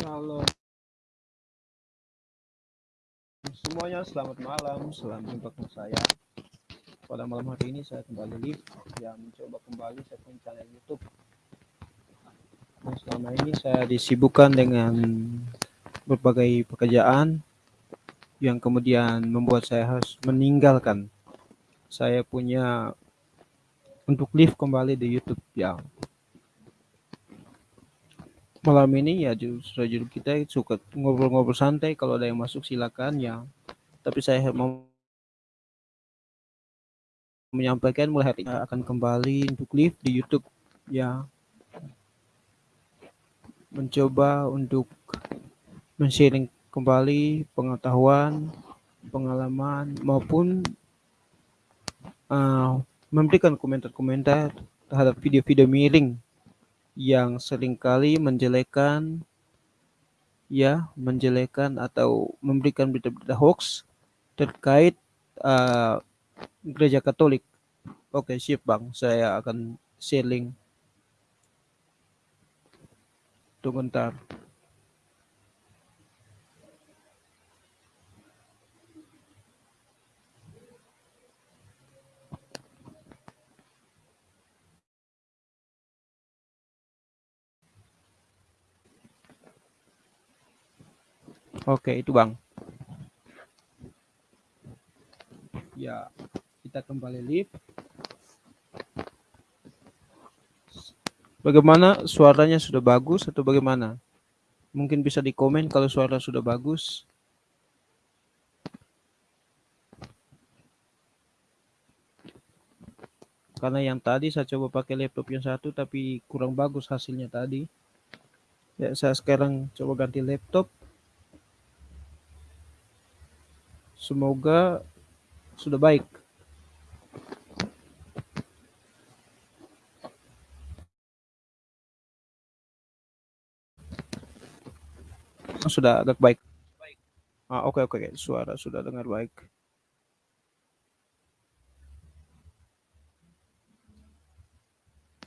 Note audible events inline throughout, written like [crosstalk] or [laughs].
Halo semuanya, selamat malam, selamat jumpa dengan saya. Pada malam hari ini saya kembali live yang mencoba kembali punya channel YouTube. Nah, selama ini saya disibukkan dengan berbagai pekerjaan yang kemudian membuat saya harus meninggalkan saya punya untuk live kembali di YouTube ya malam ini ya justru judul kita suka ngobrol-ngobrol santai. Kalau ada yang masuk silakan ya. Tapi saya mau menyampaikan mulai hari ini. Akan kembali untuk live di YouTube ya. Mencoba untuk men-sharing kembali pengetahuan pengalaman maupun uh, memberikan komentar-komentar terhadap video-video miring yang sering kali menjelekkan ya menjelekkan atau memberikan berita-berita hoax terkait uh, gereja Katolik. Oke, siap Bang. Saya akan sharing. Tunggu ntar. Oke, itu Bang. Ya, kita kembali live. Bagaimana suaranya sudah bagus atau bagaimana? Mungkin bisa di komen kalau suara sudah bagus. Karena yang tadi saya coba pakai laptop yang satu tapi kurang bagus hasilnya tadi. Ya, saya sekarang coba ganti laptop Semoga sudah baik. Sudah agak baik. Ah, oke okay, oke, okay. suara sudah dengar baik.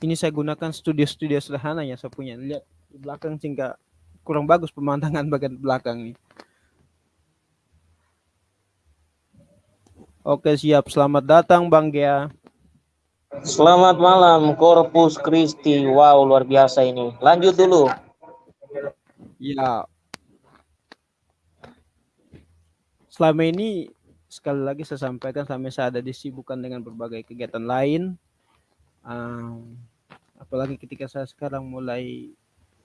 Ini saya gunakan studio-studio sederhana yang saya punya. Lihat di belakang sehingga kurang bagus pemandangan bagian belakang nih. Oke siap, selamat datang Bang Gia. Selamat malam Corpus Christi. Wow luar biasa ini. Lanjut dulu. Ya. Selama ini sekali lagi saya sampaikan sampai saya ada disibukkan dengan berbagai kegiatan lain. Um, apalagi ketika saya sekarang mulai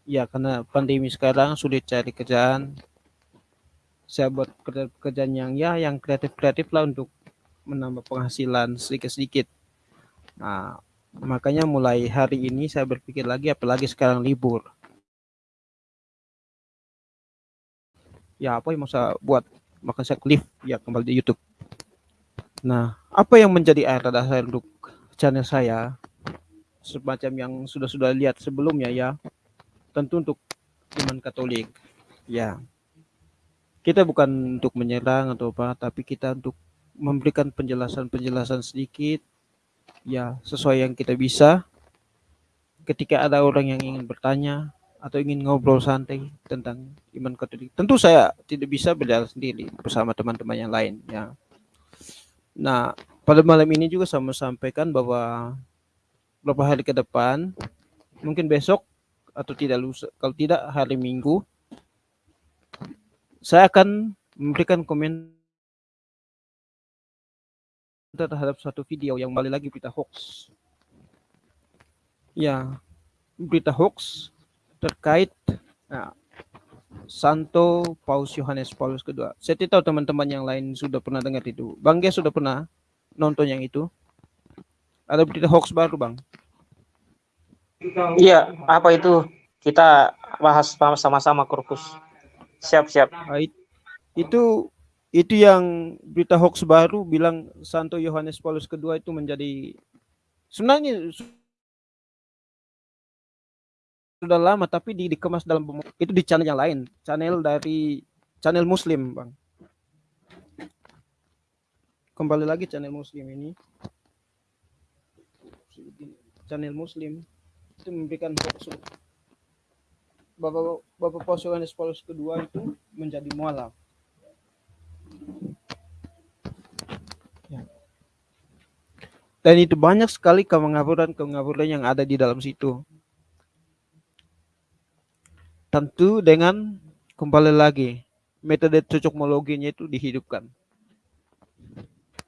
ya karena pandemi sekarang sulit cari kerjaan saya buat kerjaan yang ya yang kreatif kreatif lah untuk menambah penghasilan sedikit-sedikit. Nah, makanya mulai hari ini saya berpikir lagi, apalagi sekarang libur. Ya, apa yang mau saya buat? Maka saya klik ya kembali di YouTube. Nah, apa yang menjadi air dasar untuk channel saya? Semacam yang sudah-sudah lihat sebelumnya ya. Tentu untuk iman Katolik. Ya. Kita bukan untuk menyerang atau apa, tapi kita untuk memberikan penjelasan-penjelasan sedikit ya sesuai yang kita bisa. Ketika ada orang yang ingin bertanya atau ingin ngobrol santai tentang iman katolik tentu saya tidak bisa berjalan sendiri bersama teman-teman yang lain ya. Nah pada malam ini juga saya mau sampaikan bahwa beberapa hari ke depan mungkin besok atau tidak lusa kalau tidak hari minggu saya akan memberikan komen terhadap suatu video yang kembali lagi berita hoax. Ya, berita hoax terkait nah, Santo Paus Yohanes Paulus kedua. Saya tidak tahu teman-teman yang lain sudah pernah dengar itu. Bang Gia sudah pernah nonton yang itu? Ada berita hoax baru, Bang? Iya, apa itu? Kita bahas sama-sama Korpus. Siap-siap. Nah, itu itu yang berita hoax baru bilang Santo Yohanes Paulus kedua itu menjadi sebenarnya sudah lama tapi di, dikemas dalam itu di channel yang lain channel dari channel muslim bang. Kembali lagi channel muslim ini. Channel muslim itu memberikan hoax. Bapak Bapak Paus Yohanes Paulus kedua itu menjadi mualaf. Ya. Dan itu banyak sekali kemengaburan-kemengaburan yang ada di dalam situ. Tentu dengan kembali lagi metode cocokmologinya itu dihidupkan.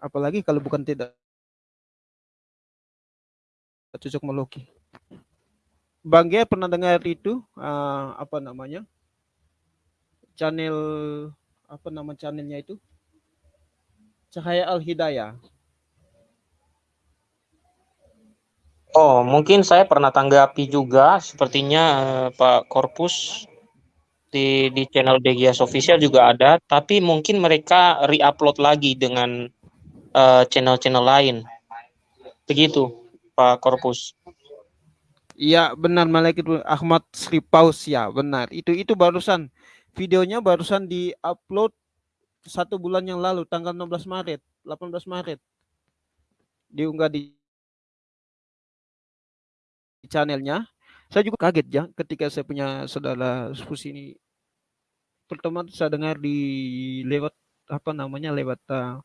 Apalagi kalau bukan tidak cocokmologi. Bang Gia pernah dengar itu uh, apa namanya? Channel apa nama channelnya itu? Cahaya Al Hidayah. Oh, mungkin saya pernah tanggapi juga sepertinya uh, Pak Korpus di di channel Degias Official juga ada, tapi mungkin mereka re-upload lagi dengan uh, channel-channel lain. Begitu, Pak Korpus. Iya benar Malik itu Ahmad Sri Paus ya benar itu itu barusan videonya barusan di upload satu bulan yang lalu tanggal 16 Maret 18 Maret. Diunggah di channelnya. Saya juga kaget ya ketika saya punya saudara sepupu ini. Pertama saya dengar di lewat apa namanya lewat uh,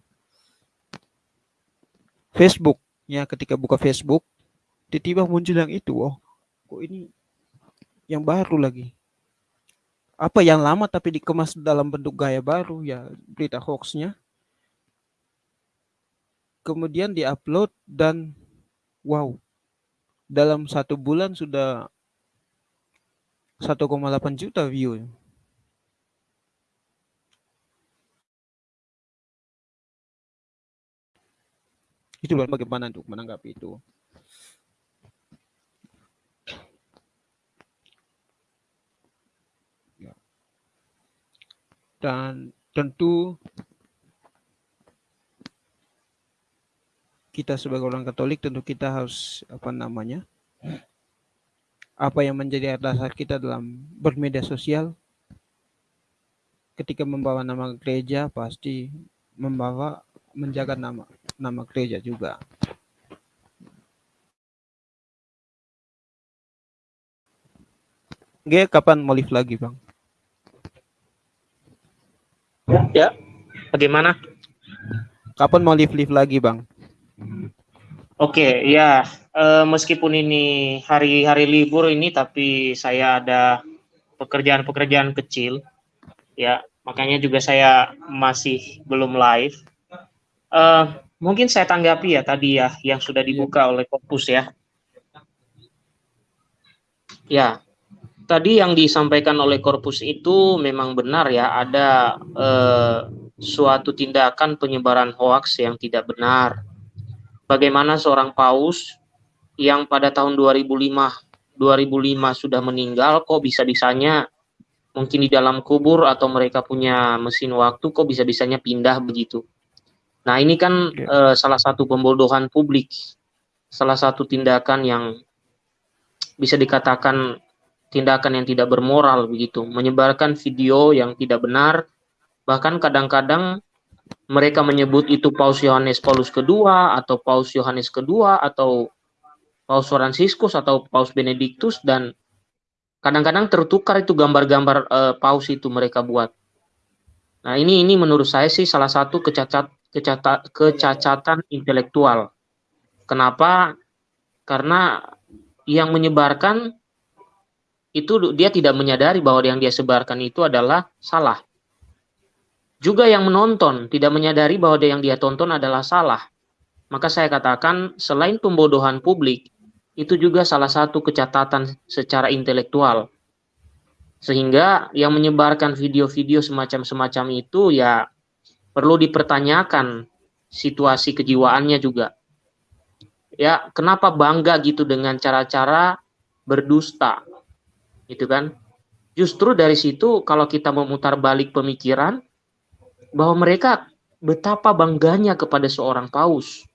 Facebook ya ketika buka Facebook tiba-tiba muncul yang itu oh kok ini yang baru lagi apa yang lama tapi dikemas dalam bentuk gaya baru ya berita hoaxnya. Kemudian diupload dan wow dalam satu bulan sudah 1,8 juta view. Itu bagaimana untuk menanggapi itu dan tentu kita sebagai orang Katolik tentu kita harus apa namanya apa yang menjadi dasar kita dalam bermedia sosial ketika membawa nama gereja pasti membawa menjaga nama nama gereja juga. G kapan mau lagi bang? Ya, bagaimana? Kapan mau live-live lagi, Bang? Oke, ya. E, meskipun ini hari-hari libur ini, tapi saya ada pekerjaan-pekerjaan kecil, ya. Makanya juga saya masih belum live. E, mungkin saya tanggapi ya tadi ya, yang sudah dibuka oleh Kopus ya. Ya, tadi yang disampaikan oleh korpus itu memang benar ya ada eh, suatu tindakan penyebaran hoaks yang tidak benar. Bagaimana seorang paus yang pada tahun 2005 2005 sudah meninggal kok bisa-bisanya mungkin di dalam kubur atau mereka punya mesin waktu kok bisa-bisanya pindah begitu. Nah, ini kan yeah. eh, salah satu pembodohan publik. Salah satu tindakan yang bisa dikatakan tindakan yang tidak bermoral begitu, menyebarkan video yang tidak benar, bahkan kadang-kadang mereka menyebut itu Paus Yohanes Paulus kedua atau Paus Yohanes kedua atau Paus Franciscus atau Paus Benedictus dan kadang-kadang tertukar itu gambar-gambar uh, paus itu mereka buat. Nah, ini ini menurut saya sih salah satu kecacat kecatat kecacatan intelektual. Kenapa? Karena yang menyebarkan itu dia tidak menyadari bahwa yang dia sebarkan itu adalah salah. Juga yang menonton tidak menyadari bahwa yang dia tonton adalah salah. Maka saya katakan selain pembodohan publik, itu juga salah satu kecatatan secara intelektual. Sehingga yang menyebarkan video-video semacam-semacam itu ya perlu dipertanyakan situasi kejiwaannya juga. Ya, kenapa bangga gitu dengan cara-cara berdusta? Gitu kan? Justru dari situ kalau kita memutar balik pemikiran bahwa mereka betapa bangganya kepada seorang paus.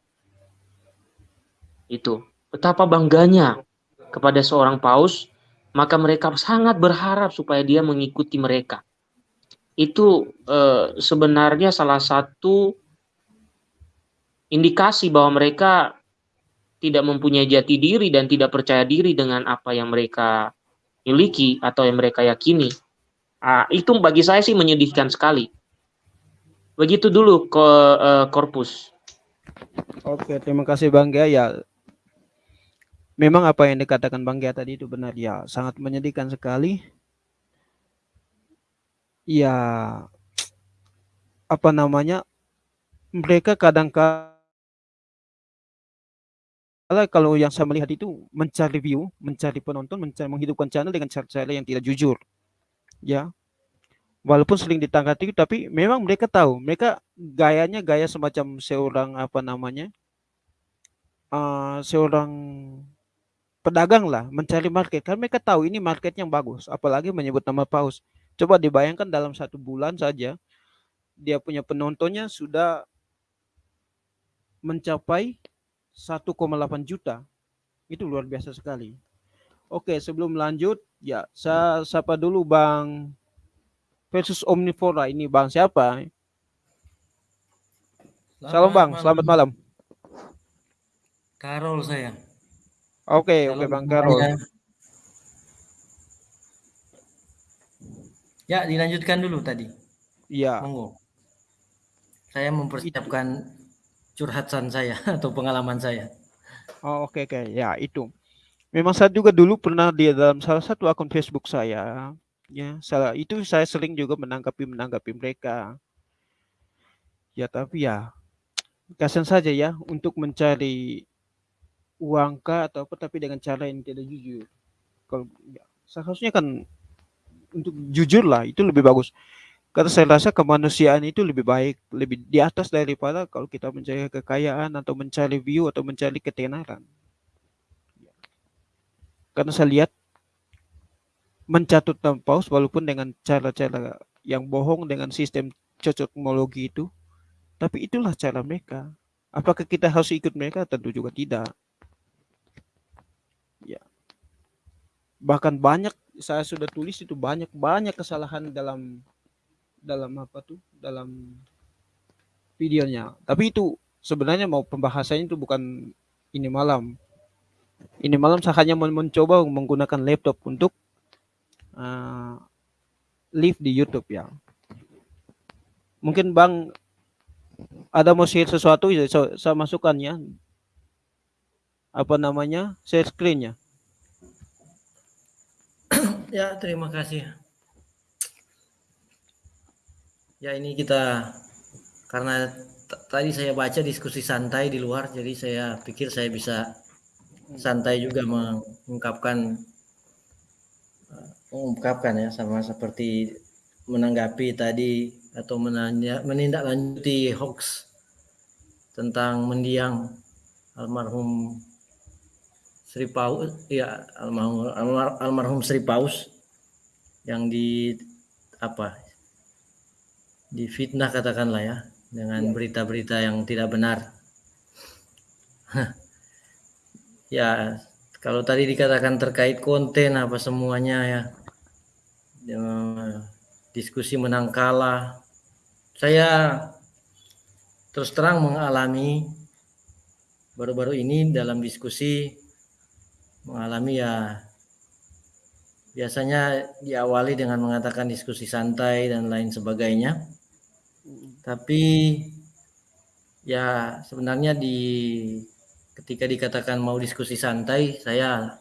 Itu. Betapa bangganya kepada seorang paus maka mereka sangat berharap supaya dia mengikuti mereka. Itu eh, sebenarnya salah satu indikasi bahwa mereka tidak mempunyai jati diri dan tidak percaya diri dengan apa yang mereka miliki atau yang mereka yakini. Nah, itu bagi saya sih menyedihkan sekali. Begitu dulu ke uh, korpus. Oke, terima kasih Bang Gia. Ya, memang apa yang dikatakan Bang Gia tadi itu benar ya, sangat menyedihkan sekali. Ya, apa namanya? Mereka kadang-kadang kalau yang saya melihat itu mencari view, mencari penonton, mencari menghidupkan channel dengan cara-cara yang tidak jujur. Ya. Walaupun sering ditanggapi tapi memang mereka tahu, mereka gayanya gaya semacam seorang apa namanya? Uh, seorang pedagang lah mencari market karena mereka tahu ini market yang bagus apalagi menyebut nama paus coba dibayangkan dalam satu bulan saja dia punya penontonnya sudah mencapai 1,8 juta. Itu luar biasa sekali. Oke, sebelum lanjut, ya saya sapa dulu Bang versus Omnivora. Ini Bang siapa? Selamat Salam Bang, malam. selamat malam. Karol saya. Oke, oke Bang Karol. Ya, dilanjutkan dulu tadi. Iya. Monggo. Saya mempersiapkan curhatan saya [laughs] atau pengalaman saya. Oh, oke okay, oke. Okay. Ya, itu. Memang saya juga dulu pernah di dalam salah satu akun Facebook saya, ya, salah itu saya sering juga menanggapi menanggapi mereka. Ya, tapi ya kasihan saja ya untuk mencari uang kah atau apa tapi dengan cara yang tidak jujur. Kalau ya, seharusnya kan untuk jujur lah itu lebih bagus. Karena saya rasa kemanusiaan itu lebih baik, lebih di atas daripada kalau kita mencari kekayaan atau mencari view atau mencari ketenaran. Karena saya lihat mencatut paus walaupun dengan cara-cara yang bohong dengan sistem cocokmologi itu, tapi itulah cara mereka. Apakah kita harus ikut mereka? Tentu juga tidak. Ya. Bahkan banyak saya sudah tulis itu banyak banyak kesalahan dalam dalam apa tuh dalam videonya. Tapi itu sebenarnya mau pembahasannya itu bukan ini malam. Ini malam saya hanya mencoba menggunakan laptop untuk uh, live di YouTube ya. Mungkin bang ada mau share sesuatu ya? Saya, masukkan ya. Apa namanya? Share screennya ya terima kasih Ya ini kita karena tadi saya baca diskusi santai di luar, jadi saya pikir saya bisa santai juga mengungkapkan uh, mengungkapkan ya sama seperti menanggapi tadi atau menanya, menindaklanjuti hoax tentang mendiang almarhum Sri Paus ya almarhum almarhum Sri Paus yang di apa difitnah katakanlah ya dengan iya. berita-berita yang tidak benar. ya, kalau tadi dikatakan terkait konten apa semuanya ya, ya diskusi menang kalah. Saya terus terang mengalami baru-baru ini dalam diskusi mengalami ya biasanya diawali dengan mengatakan diskusi santai dan lain sebagainya tapi ya sebenarnya di ketika dikatakan mau diskusi santai, saya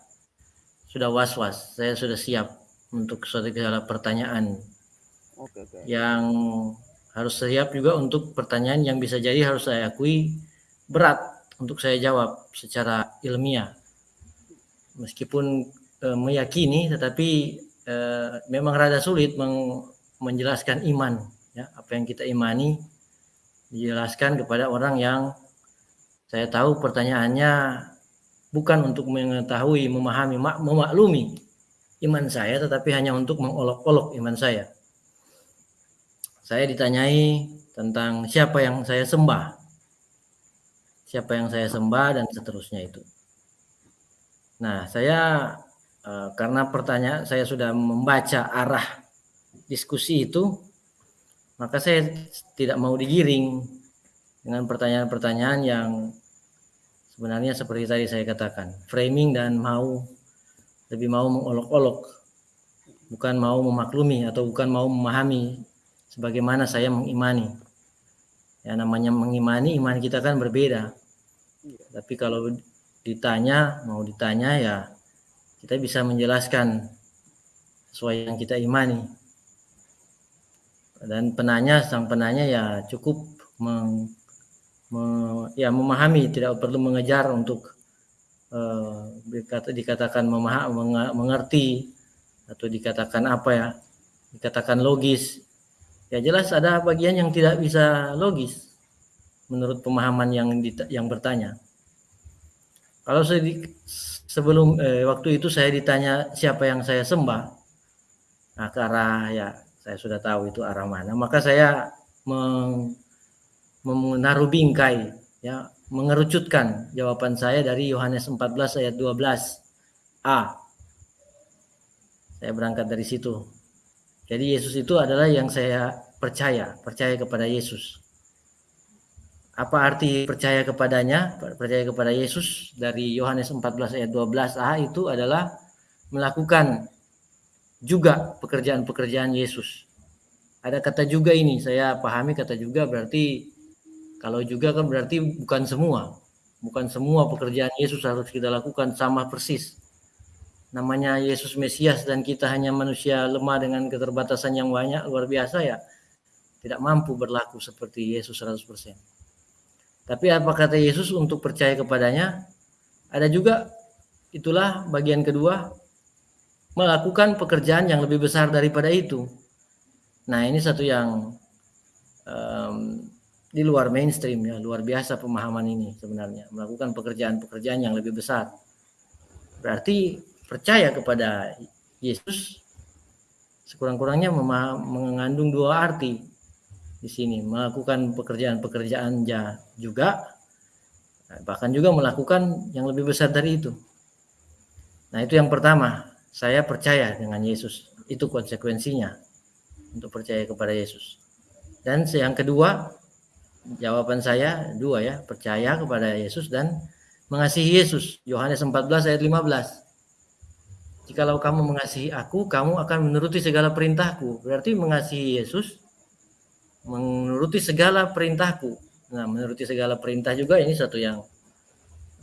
sudah was-was, saya sudah siap untuk suatu segala pertanyaan. Oke, oke. Yang harus siap juga untuk pertanyaan yang bisa jadi harus saya akui berat untuk saya jawab secara ilmiah. Meskipun e, meyakini tetapi e, memang rada sulit meng, menjelaskan iman ya apa yang kita imani dijelaskan kepada orang yang saya tahu pertanyaannya bukan untuk mengetahui, memahami, memaklumi iman saya, tetapi hanya untuk mengolok-olok iman saya. Saya ditanyai tentang siapa yang saya sembah, siapa yang saya sembah, dan seterusnya itu. Nah, saya eh, karena pertanyaan saya sudah membaca arah diskusi itu, maka saya tidak mau digiring dengan pertanyaan-pertanyaan yang sebenarnya seperti tadi saya katakan, framing dan mau lebih mau mengolok-olok bukan mau memaklumi atau bukan mau memahami sebagaimana saya mengimani. Ya namanya mengimani iman kita kan berbeda. Tapi kalau ditanya, mau ditanya ya kita bisa menjelaskan sesuai yang kita imani. Dan penanya, sang penanya ya cukup meng, me, ya memahami, tidak perlu mengejar untuk uh, dikatakan memah, mengerti atau dikatakan apa ya, dikatakan logis. Ya jelas ada bagian yang tidak bisa logis menurut pemahaman yang yang bertanya. Kalau saya di, sebelum eh, waktu itu saya ditanya siapa yang saya sembah, nah ke arah ya saya sudah tahu itu arah mana, maka saya menaruh bingkai, ya mengerucutkan jawaban saya dari Yohanes 14 ayat 12 a. Saya berangkat dari situ. Jadi Yesus itu adalah yang saya percaya, percaya kepada Yesus. Apa arti percaya kepadanya? Percaya kepada Yesus dari Yohanes 14 ayat 12a itu adalah melakukan juga pekerjaan-pekerjaan Yesus. Ada kata juga ini, saya pahami kata juga berarti kalau juga kan berarti bukan semua. Bukan semua pekerjaan Yesus harus kita lakukan sama persis. Namanya Yesus Mesias dan kita hanya manusia lemah dengan keterbatasan yang banyak luar biasa ya. Tidak mampu berlaku seperti Yesus 100%. Tapi apa kata Yesus untuk percaya kepadanya? Ada juga itulah bagian kedua melakukan pekerjaan yang lebih besar daripada itu. Nah ini satu yang um, di luar mainstream ya, luar biasa pemahaman ini sebenarnya melakukan pekerjaan-pekerjaan yang lebih besar. Berarti percaya kepada Yesus sekurang-kurangnya mengandung dua arti di sini melakukan pekerjaan-pekerjaan juga bahkan juga melakukan yang lebih besar dari itu. Nah, itu yang pertama, saya percaya dengan Yesus. Itu konsekuensinya untuk percaya kepada Yesus. Dan yang kedua, jawaban saya dua ya, percaya kepada Yesus dan mengasihi Yesus. Yohanes 14 ayat 15. Jikalau kamu mengasihi aku, kamu akan menuruti segala perintahku. Berarti mengasihi Yesus menuruti segala perintahku. Nah, menuruti segala perintah juga ini satu yang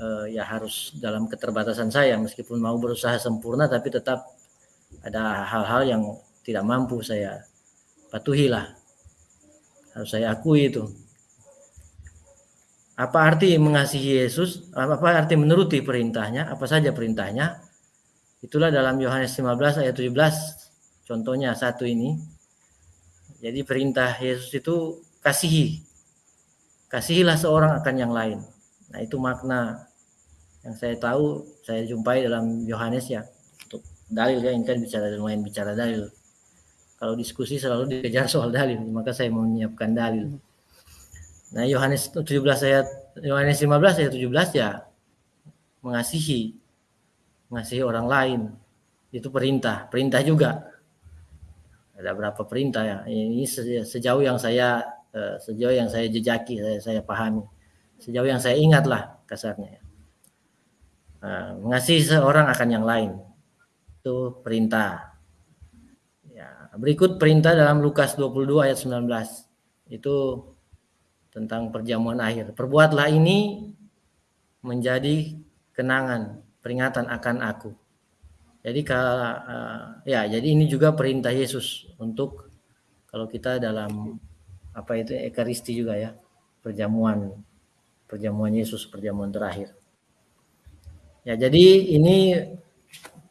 uh, ya harus dalam keterbatasan saya meskipun mau berusaha sempurna tapi tetap ada hal-hal yang tidak mampu saya patuhi lah. Harus saya akui itu. Apa arti mengasihi Yesus? Apa arti menuruti perintahnya? Apa saja perintahnya? Itulah dalam Yohanes 15 ayat 17. Contohnya satu ini jadi perintah Yesus itu kasihi. Kasihilah seorang akan yang lain. Nah, itu makna yang saya tahu, saya jumpai dalam Yohanes ya. Untuk dalil ya, ini kan bicara lumayan bicara dalil. Kalau diskusi selalu dikejar soal dalil, maka saya mau menyiapkan dalil. Nah, Yohanes 17 ayat Yohanes 15 ayat 17 ya mengasihi mengasihi orang lain. Itu perintah, perintah juga ada berapa perintah ya ini sejauh yang saya eh, sejauh yang saya jejaki saya, saya pahami sejauh yang saya ingat lah kasarnya nah, mengasihi seorang akan yang lain. Itu perintah. Ya berikut perintah dalam Lukas 22 ayat 19 itu tentang perjamuan akhir. Perbuatlah ini menjadi kenangan peringatan akan aku. Jadi uh, ya jadi ini juga perintah Yesus untuk kalau kita dalam apa itu ekaristi juga ya perjamuan perjamuan Yesus perjamuan terakhir. Ya jadi ini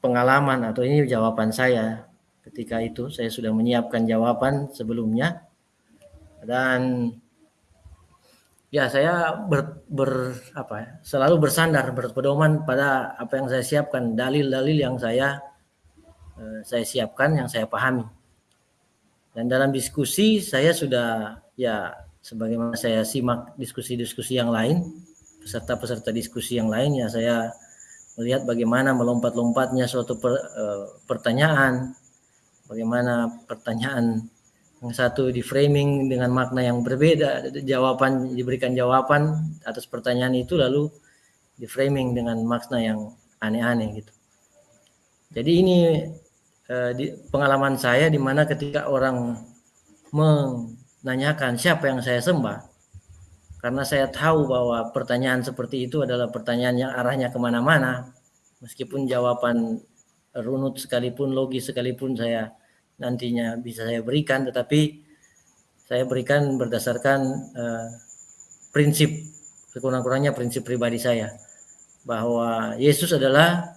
pengalaman atau ini jawaban saya ketika itu. Saya sudah menyiapkan jawaban sebelumnya. Dan ya saya ber, ber apa ya, selalu bersandar berpedoman pada apa yang saya siapkan dalil-dalil yang saya eh, saya siapkan yang saya pahami. Dan dalam diskusi saya sudah ya sebagaimana saya simak diskusi-diskusi yang lain peserta-peserta diskusi yang lain ya saya melihat bagaimana melompat-lompatnya suatu per, eh, pertanyaan bagaimana pertanyaan yang satu di framing dengan makna yang berbeda jawaban diberikan jawaban atas pertanyaan itu lalu di framing dengan makna yang aneh-aneh gitu. Jadi ini eh, di, pengalaman saya di mana ketika orang menanyakan siapa yang saya sembah, karena saya tahu bahwa pertanyaan seperti itu adalah pertanyaan yang arahnya ke mana-mana, meskipun jawaban runut sekalipun, logis sekalipun saya nantinya bisa saya berikan, tetapi saya berikan berdasarkan uh, prinsip sekurang-kurangnya prinsip pribadi saya bahwa Yesus adalah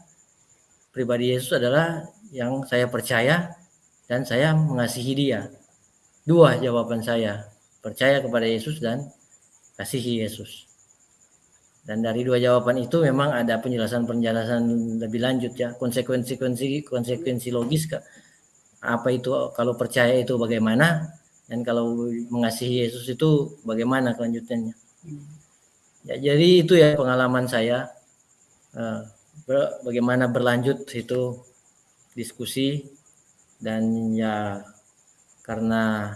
pribadi Yesus adalah yang saya percaya dan saya mengasihi dia. Dua jawaban saya, percaya kepada Yesus dan kasihi Yesus. Dan dari dua jawaban itu memang ada penjelasan-penjelasan lebih lanjut ya, konsekuensi-konsekuensi konsekuensi logis apa itu kalau percaya itu bagaimana? Dan kalau mengasihi Yesus itu bagaimana kelanjutannya. Ya, jadi itu ya pengalaman saya. Uh, bagaimana berlanjut itu diskusi. Dan ya karena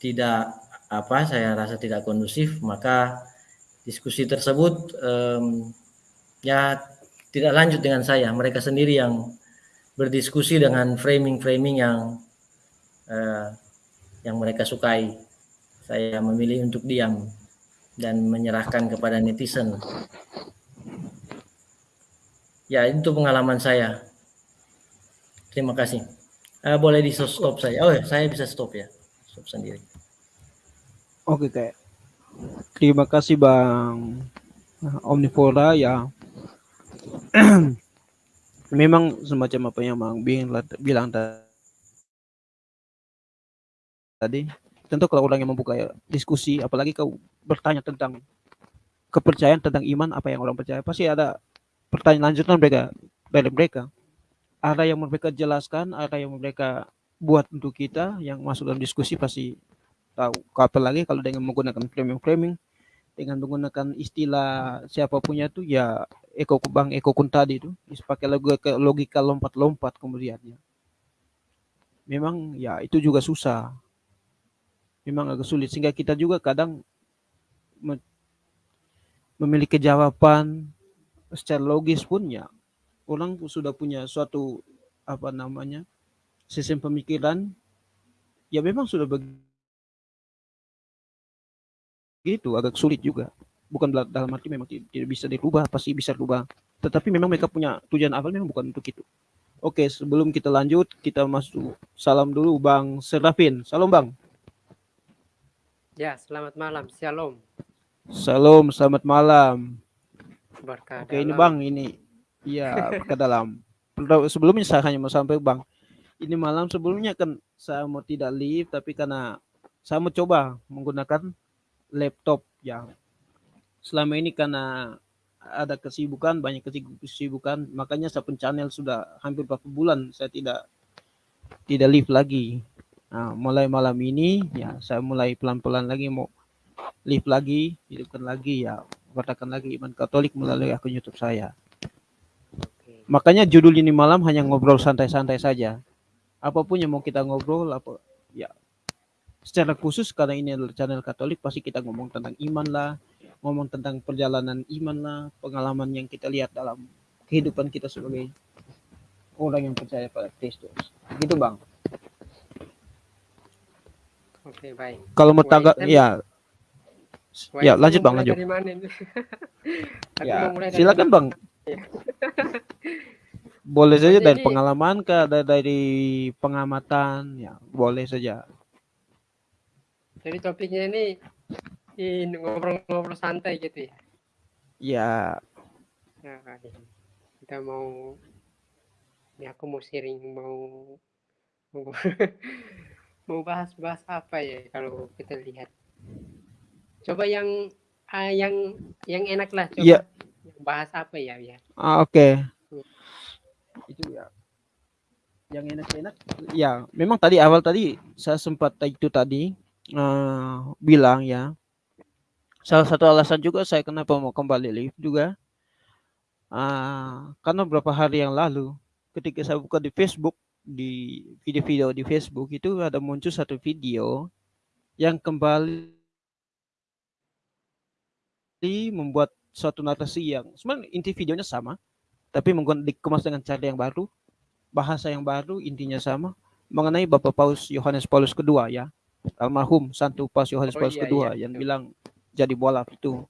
tidak apa saya rasa tidak kondusif maka diskusi tersebut um, ya tidak lanjut dengan saya. Mereka sendiri yang berdiskusi dengan framing-framing yang uh, yang mereka sukai. Saya memilih untuk diam dan menyerahkan kepada netizen. Ya itu pengalaman saya. Terima kasih. Uh, boleh di stop saya. Oh ya, saya bisa stop ya. Stop sendiri Oke, kayak terima kasih Bang Omnivora ya. [clears throat] Memang semacam apa yang Bang Bing bilang tadi. Tentu kalau orang yang membuka diskusi, apalagi kau bertanya tentang kepercayaan tentang iman, apa yang orang percaya, pasti ada pertanyaan lanjutan mereka dari mereka. Ada yang mereka jelaskan, ada yang mereka buat untuk kita yang masuk dalam diskusi pasti apalagi kalau dengan menggunakan framing-framing dengan menggunakan istilah siapa punya itu ya Eko Bang Eko Kun tadi itu pakai logika, logika lompat-lompat kemudian ya. Memang ya itu juga susah. Memang agak sulit sehingga kita juga kadang memiliki jawaban secara logis pun ya orang sudah punya suatu apa namanya sistem pemikiran ya memang sudah begitu gitu agak sulit juga. Bukan dalam arti memang tidak bisa dirubah pasti bisa dirubah tetapi memang mereka punya tujuan awal memang bukan untuk itu. Oke sebelum kita lanjut kita masuk salam dulu bang Serafin. Salam bang. Ya selamat malam. Shalom. Salam selamat malam. Berkah oke ini bang ini iya ke dalam. Sebelumnya saya hanya mau sampai bang. Ini malam sebelumnya kan saya mau tidak live tapi karena saya mau coba menggunakan laptop ya. Selama ini karena ada kesibukan banyak kesibukan makanya saya channel sudah hampir beberapa bulan saya tidak tidak live lagi. Nah, mulai malam ini ya saya mulai pelan-pelan lagi mau live lagi hidupkan lagi ya katakan lagi iman Katolik melalui akun YouTube saya. Makanya judul ini malam hanya ngobrol santai-santai saja. Apa pun yang mau kita ngobrol apa ya secara khusus karena ini adalah channel Katolik pasti kita ngomong tentang iman lah, ngomong tentang perjalanan iman lah, pengalaman yang kita lihat dalam kehidupan kita sebagai orang yang percaya pada Kristus. Gitu bang. Oke baik. Kalau mau tanggap ya. Ya lanjut bang lanjut. [laughs] ya silakan bang. Boleh saja dari pengalaman ke dari pengamatan ya boleh saja jadi topiknya ini ngobrol-ngobrol santai gitu ya? Iya. Nah, kita mau ini aku mau sharing mau mau, [laughs] mau bahas-bahas apa ya kalau kita lihat. Coba yang ah, yang yang enak lah coba. Iya. Bahas apa ya ya. Ah, oke. Okay. Iya. Itu ya yang enak-enak ya memang tadi awal tadi saya sempat itu tadi uh, bilang ya, salah satu alasan juga saya kenapa mau kembali live juga, uh, karena beberapa hari yang lalu ketika saya buka di Facebook, di video-video di Facebook itu ada muncul satu video yang kembali membuat suatu narasi yang sebenarnya inti videonya sama, tapi menggunakan dikemas dengan cara yang baru bahasa yang baru intinya sama mengenai Bapak Paus Yohanes Paulus kedua ya almarhum Santo Paus Yohanes oh, Paulus iya, kedua iya, yang betul. bilang jadi bola itu.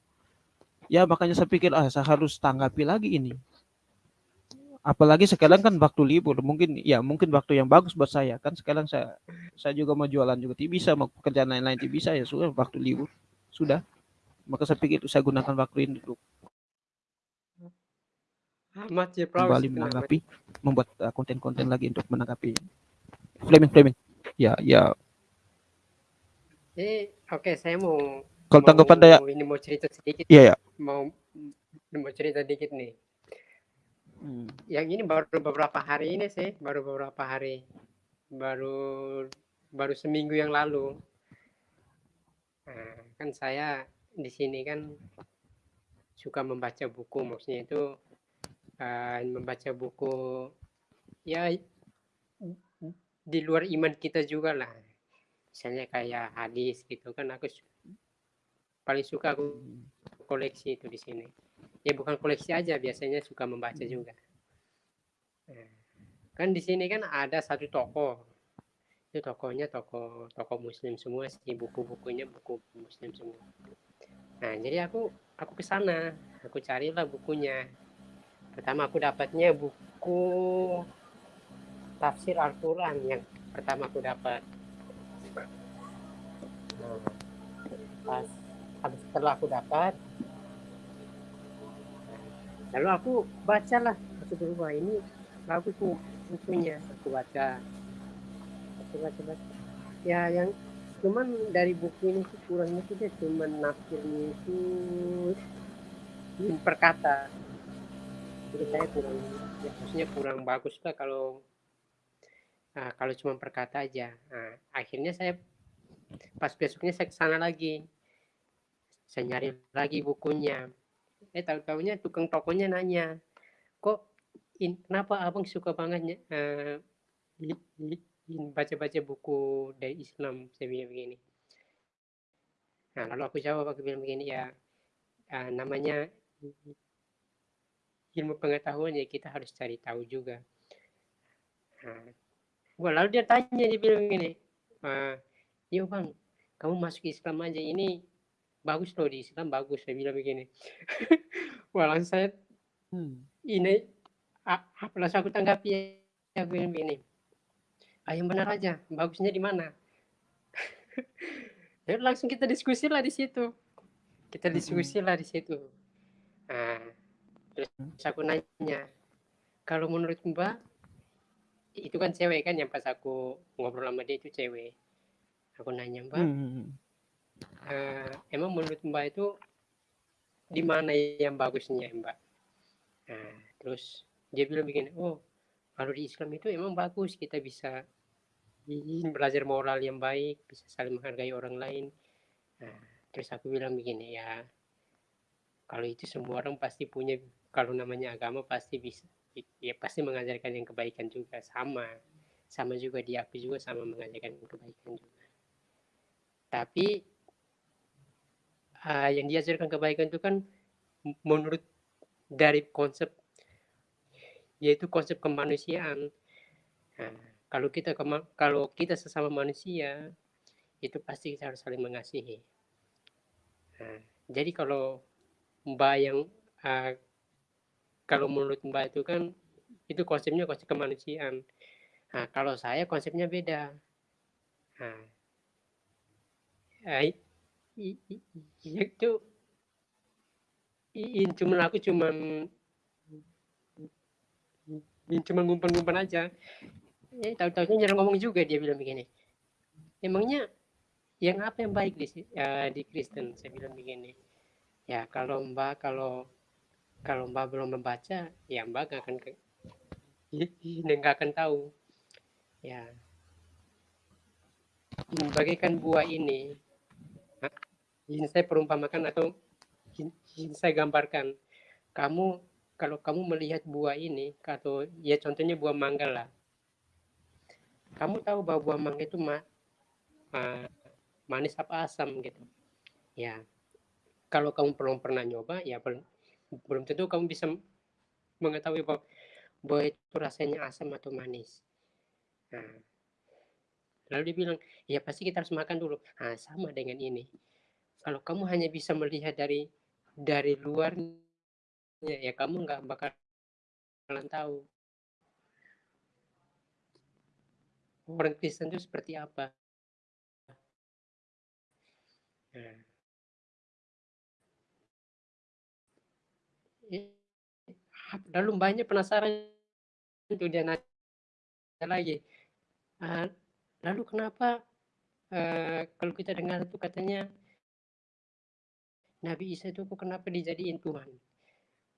Ya makanya saya pikir ah saya harus tanggapi lagi ini. Apalagi sekarang kan waktu libur mungkin ya mungkin waktu yang bagus buat saya. Kan sekarang saya saya juga mau jualan juga. Tidak bisa mau pekerjaan lain-lain tidak bisa ya sudah waktu libur. Sudah. Maka saya pikir itu saya gunakan waktu ini untuk ya, kembali menanggapi membuat uh, konten-konten uh, lagi untuk menanggapi. Framing framing ya ya eh oke okay, saya mau kalau tanggapan saya ini mau cerita sedikit. Iya ya mau mau cerita sedikit nih. Hmm. yang ini baru beberapa hari ini sih baru beberapa hari. Baru baru seminggu yang lalu. Nah, kan saya di sini kan suka membaca buku. Maksudnya itu uh, membaca buku ya di luar iman kita juga lah misalnya kayak hadis gitu kan aku paling suka aku koleksi itu di sini. Ya bukan koleksi aja biasanya suka membaca juga. Nah, kan di sini kan ada satu toko. Itu tokonya toko toko muslim semua sih buku-bukunya buku muslim semua. Nah jadi aku aku ke sana aku carilah bukunya. Pertama aku dapatnya buku tafsir Al-Quran yang pertama aku dapat pas habis setelah aku dapat lalu aku bacalah aku berubah ini bagus nih bukunya aku baca. Aku baca baca. Ya yang cuman dari buku ini tuh kurangnya tuh dia cuman nafsirnya itu perkata. Jadi saya kurang ya maksudnya kurang bagus lah kalau nah, kalau cuma perkata aja. Nah, akhirnya saya pas besoknya saya ke sana lagi. Saya nyari lagi bukunya. Eh tahu tahunya tukang tokonya nanya kok in, kenapa abang suka banget uh, baca-baca buku dari Islam? Saya begini. Nah lalu aku jawab aku bilang begini ya uh, namanya ilmu pengetahuan ya kita harus cari tahu juga. Nah, gua lalu dia tanya dia bilang gini, ah, yuk bang, kamu masuk Islam aja ini bagus loh di Islam bagus saya bilang begini. [laughs] Langsung saya hmm. ini apa langsung aku tanggapi ya bilang begini. Ah yang benar aja, bagusnya di mana? [laughs] ya langsung kita diskusi lah di situ. Kita diskusi lah di situ. Nah, terus aku nanya kalau menurut mbak itu kan cewek kan yang pas aku ngobrol sama dia itu cewek aku nanya mbak hmm. uh, emang menurut mbak itu di mana yang bagusnya mbak? Nah, terus dia bilang begini oh kalau di Islam itu emang bagus kita bisa belajar moral yang baik bisa saling menghargai orang lain. Nah, terus aku bilang begini ya kalau itu semua orang pasti punya kalau namanya agama pasti bisa ya pasti mengajarkan yang kebaikan juga sama sama juga di aku juga sama mengajarkan kebaikan juga tapi uh, yang diajarkan kebaikan itu kan menurut dari konsep yaitu konsep kemanusiaan nah, kalau kita kalau kita sesama manusia itu pasti kita harus saling mengasihi nah, jadi kalau mbak yang uh, kalau menurut Mbak itu kan itu konsepnya konsep kemanusiaan. Nah, kalau saya konsepnya beda. Nah, itu in cuma aku cuma cuma ngumpan-ngumpan aja. Eh, tahu-tahunya jarang ngomong juga dia bilang begini. Emangnya yang apa yang baik di uh, di Kristen? Saya bilang begini. Ya kalau Mbak kalau kalau Mbak belum membaca, ya Mbak nggak akan ke, nggak akan tahu. Ya, bagaikan buah ini, ini saya perumpamakan atau ini saya gambarkan. Kamu kalau kamu melihat buah ini, atau ya contohnya buah mangga lah. Kamu tahu bahwa buah mangga itu ma, ma, manis apa asam gitu. Ya, kalau kamu belum pernah nyoba, ya belum tentu kamu bisa mengetahui bahwa bahwa itu rasanya asam atau manis. Nah, lalu dia bilang, ya pasti kita harus makan dulu. Nah, sama dengan ini. Kalau kamu hanya bisa melihat dari dari luarnya, ya kamu nggak bakalan tahu orang Kristen itu seperti apa. Nah. Lalu banyak penasaran itu dia nanya lagi. Uh, lalu kenapa uh, kalau kita dengar itu katanya Nabi Isa itu kenapa dijadiin Tuhan?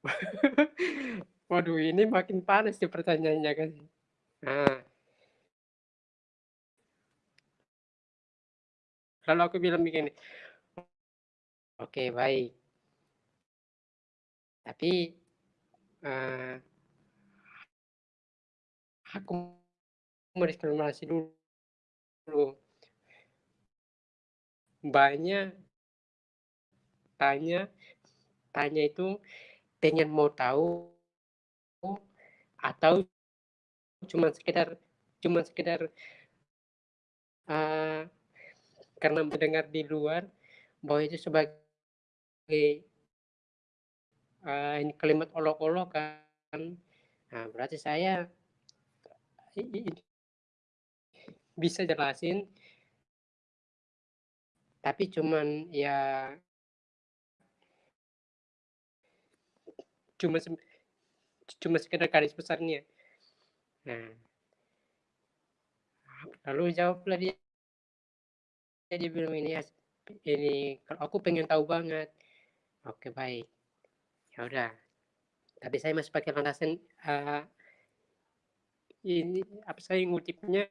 [laughs] Waduh, ini makin panas sih pertanyaannya kan. Nah, Lalu aku bilang begini, oke baik. Tapi uh, aku mau diskriminasi dulu. Banyak tanya, tanya itu pengen mau tahu atau cuma sekedar cuma sekedar uh, karena mendengar di luar bahwa itu sebagai uh, ini kalimat olok-olok kan nah berarti saya bisa jelasin? Tapi cuman ya cuma cuma sekedar garis besarnya. Nah lalu jawablah dia. Dia bilang ini ini kalau aku pengen tahu banget. Oke baik. Ya udah. Tapi saya masih pakai landasan uh, ini apa saya ngutipnya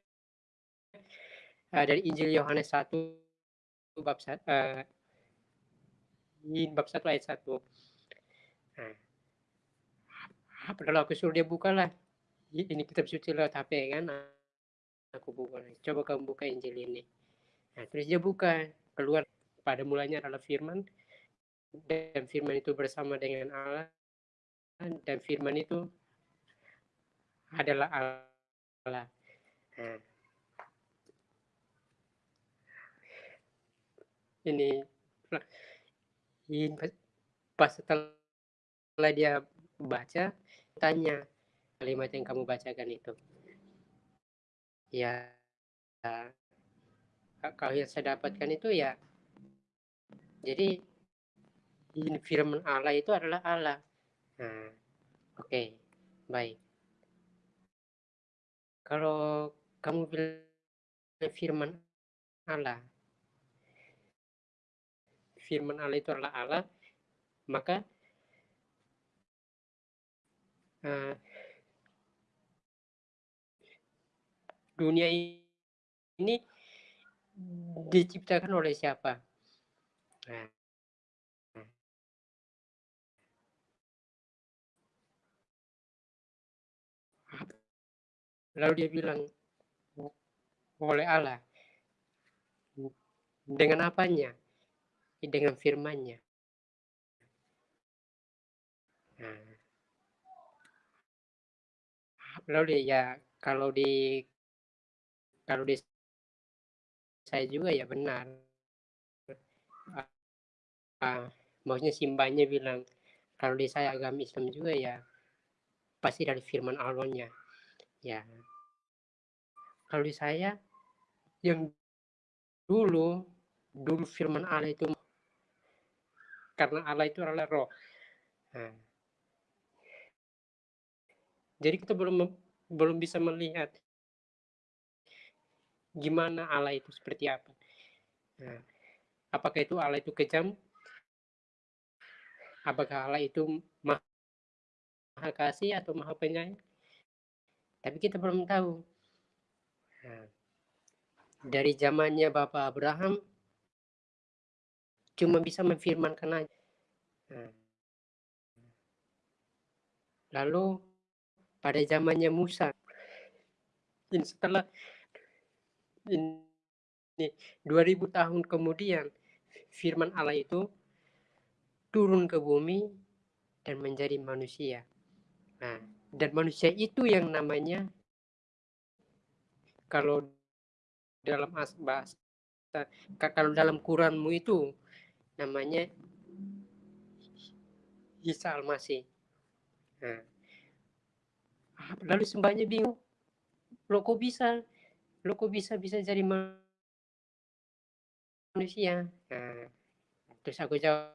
uh, dari Injil Yohanes 1 bab uh, bab 1 ayat 1 nah, padahal aku suruh dia buka lah? Ini kitab suci lewat HP kan? Aku buka coba kamu buka Injil ini. Nah, terus dia buka, keluar pada mulanya adalah firman, dan firman itu bersama dengan Allah, dan firman itu adalah Allah. Nah, ini, pas setelah dia baca, tanya kalimat yang kamu bacakan itu. Ya, kalau yang saya dapatkan itu ya jadi firman Allah itu adalah Allah nah oke okay, baik kalau kamu bilang firman Allah firman Allah itu adalah Allah maka uh, dunia ini diciptakan oleh siapa? Nah. Lalu dia bilang, oleh Allah. Dengan apanya? Dengan firmannya. Nah. Lalu ya kalau di kalau di saya juga ya benar. Uh, maksudnya simbanya bilang kalau di saya agama Islam juga ya pasti dari firman Allahnya. Ya. Kalau di saya yang dulu dulu firman Allah itu karena Allah itu adalah roh. Nah, jadi kita belum belum bisa melihat gimana Allah itu seperti apa. Nah, apakah itu Allah itu kejam? Apakah Allah itu maha kasih atau maha penyayang? Tapi kita belum tahu. Nah, dari zamannya Bapak Abraham cuma bisa memfirmankan aja. Nah, lalu pada zamannya Musa, setelah ini 2000 tahun kemudian firman Allah itu turun ke bumi dan menjadi manusia. Nah, dan manusia itu yang namanya kalau dalam bahasa kalau dalam Quranmu itu namanya Isa Al-Masih. Nah, lalu sembahnya bingung. Lo kok bisa? Lo kok bisa bisa jadi manusia? Nah, terus aku jawab.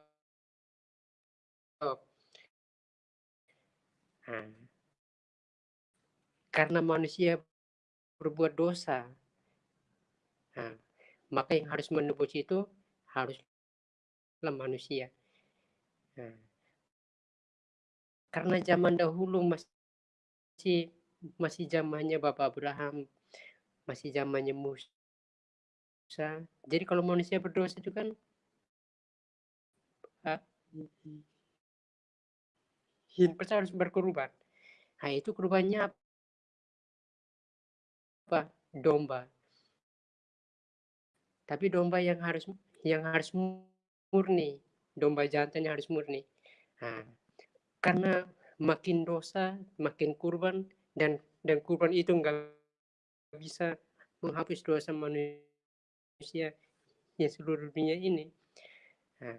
Nah, karena manusia berbuat dosa, nah, maka yang harus menebus itu haruslah manusia. Nah, karena zaman dahulu masih masih zamannya Bapak Abraham, masih zamannya Musa. Jadi kalau manusia berdosa itu kan uh, harus berkorban. Nah itu korbannya apa? Domba. Tapi domba yang harus yang harus murni, domba jantan yang harus murni. Nah, karena makin dosa, makin kurban dan dan kurban itu enggak bisa menghapus dosa manusia yang seluruh dunia ini. Nah,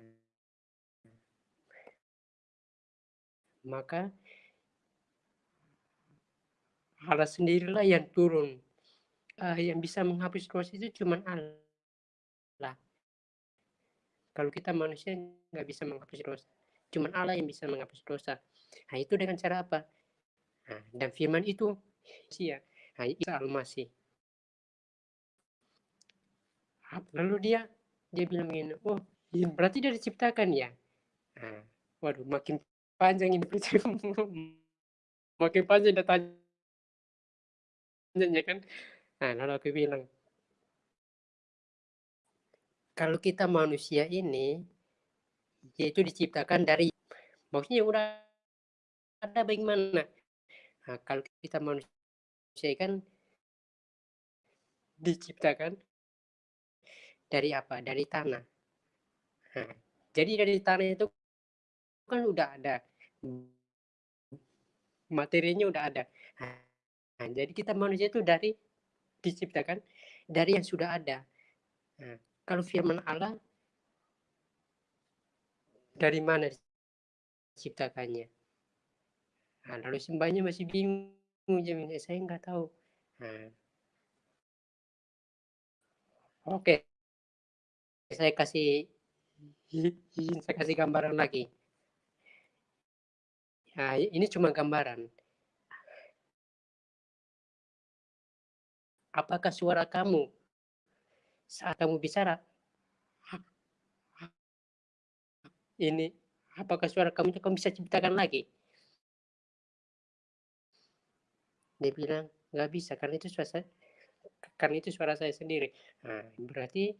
maka Allah sendirilah yang turun uh, yang bisa menghapus dosa itu cuma Allah. Kalau kita manusia nggak bisa menghapus dosa, cuma Allah yang bisa menghapus dosa. Nah itu dengan cara apa? Nah, dan firman itu sia, nah, Isa Al-Masih. Lalu dia dia bilang begini, oh berarti dia diciptakan ya? Nah, waduh makin panjang ini [laughs] makin panjang datanya kan Nah, lalu aku bilang, kalau kita manusia ini, yaitu diciptakan dari, maksudnya udah ada bagaimana? Nah, kalau kita manusia kan diciptakan dari apa? Dari tanah. Nah, jadi dari tanah itu kan udah ada materinya udah ada. Nah, jadi kita manusia itu dari diciptakan dari yang sudah ada. Nah, kalau firman Allah dari mana diciptakannya? Nah, lalu sembahnya masih bingung, jamin saya nggak tahu. Nah, Oke, saya kasih [laughs] saya kasih gambaran lagi. Nah, ini cuma gambaran. apakah suara kamu saat kamu bicara ini apakah suara kamu kamu bisa ciptakan lagi? Dia bilang nggak bisa karena itu suara karena itu suara saya sendiri. Nah, berarti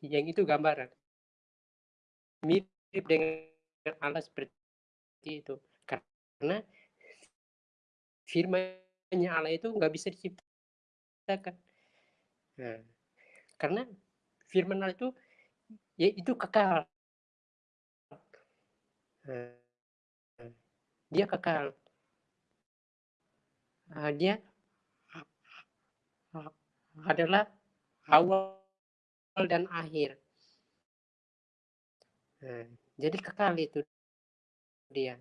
yang itu gambaran. Mirip dengan Allah seperti itu. Karena firmannya Allah itu nggak bisa diciptakan. Kan Nah, karena firman Allah itu ya itu kekal. Nah, dia kekal. Nah, dia adalah awal dan akhir. Nah, jadi kekal itu dia.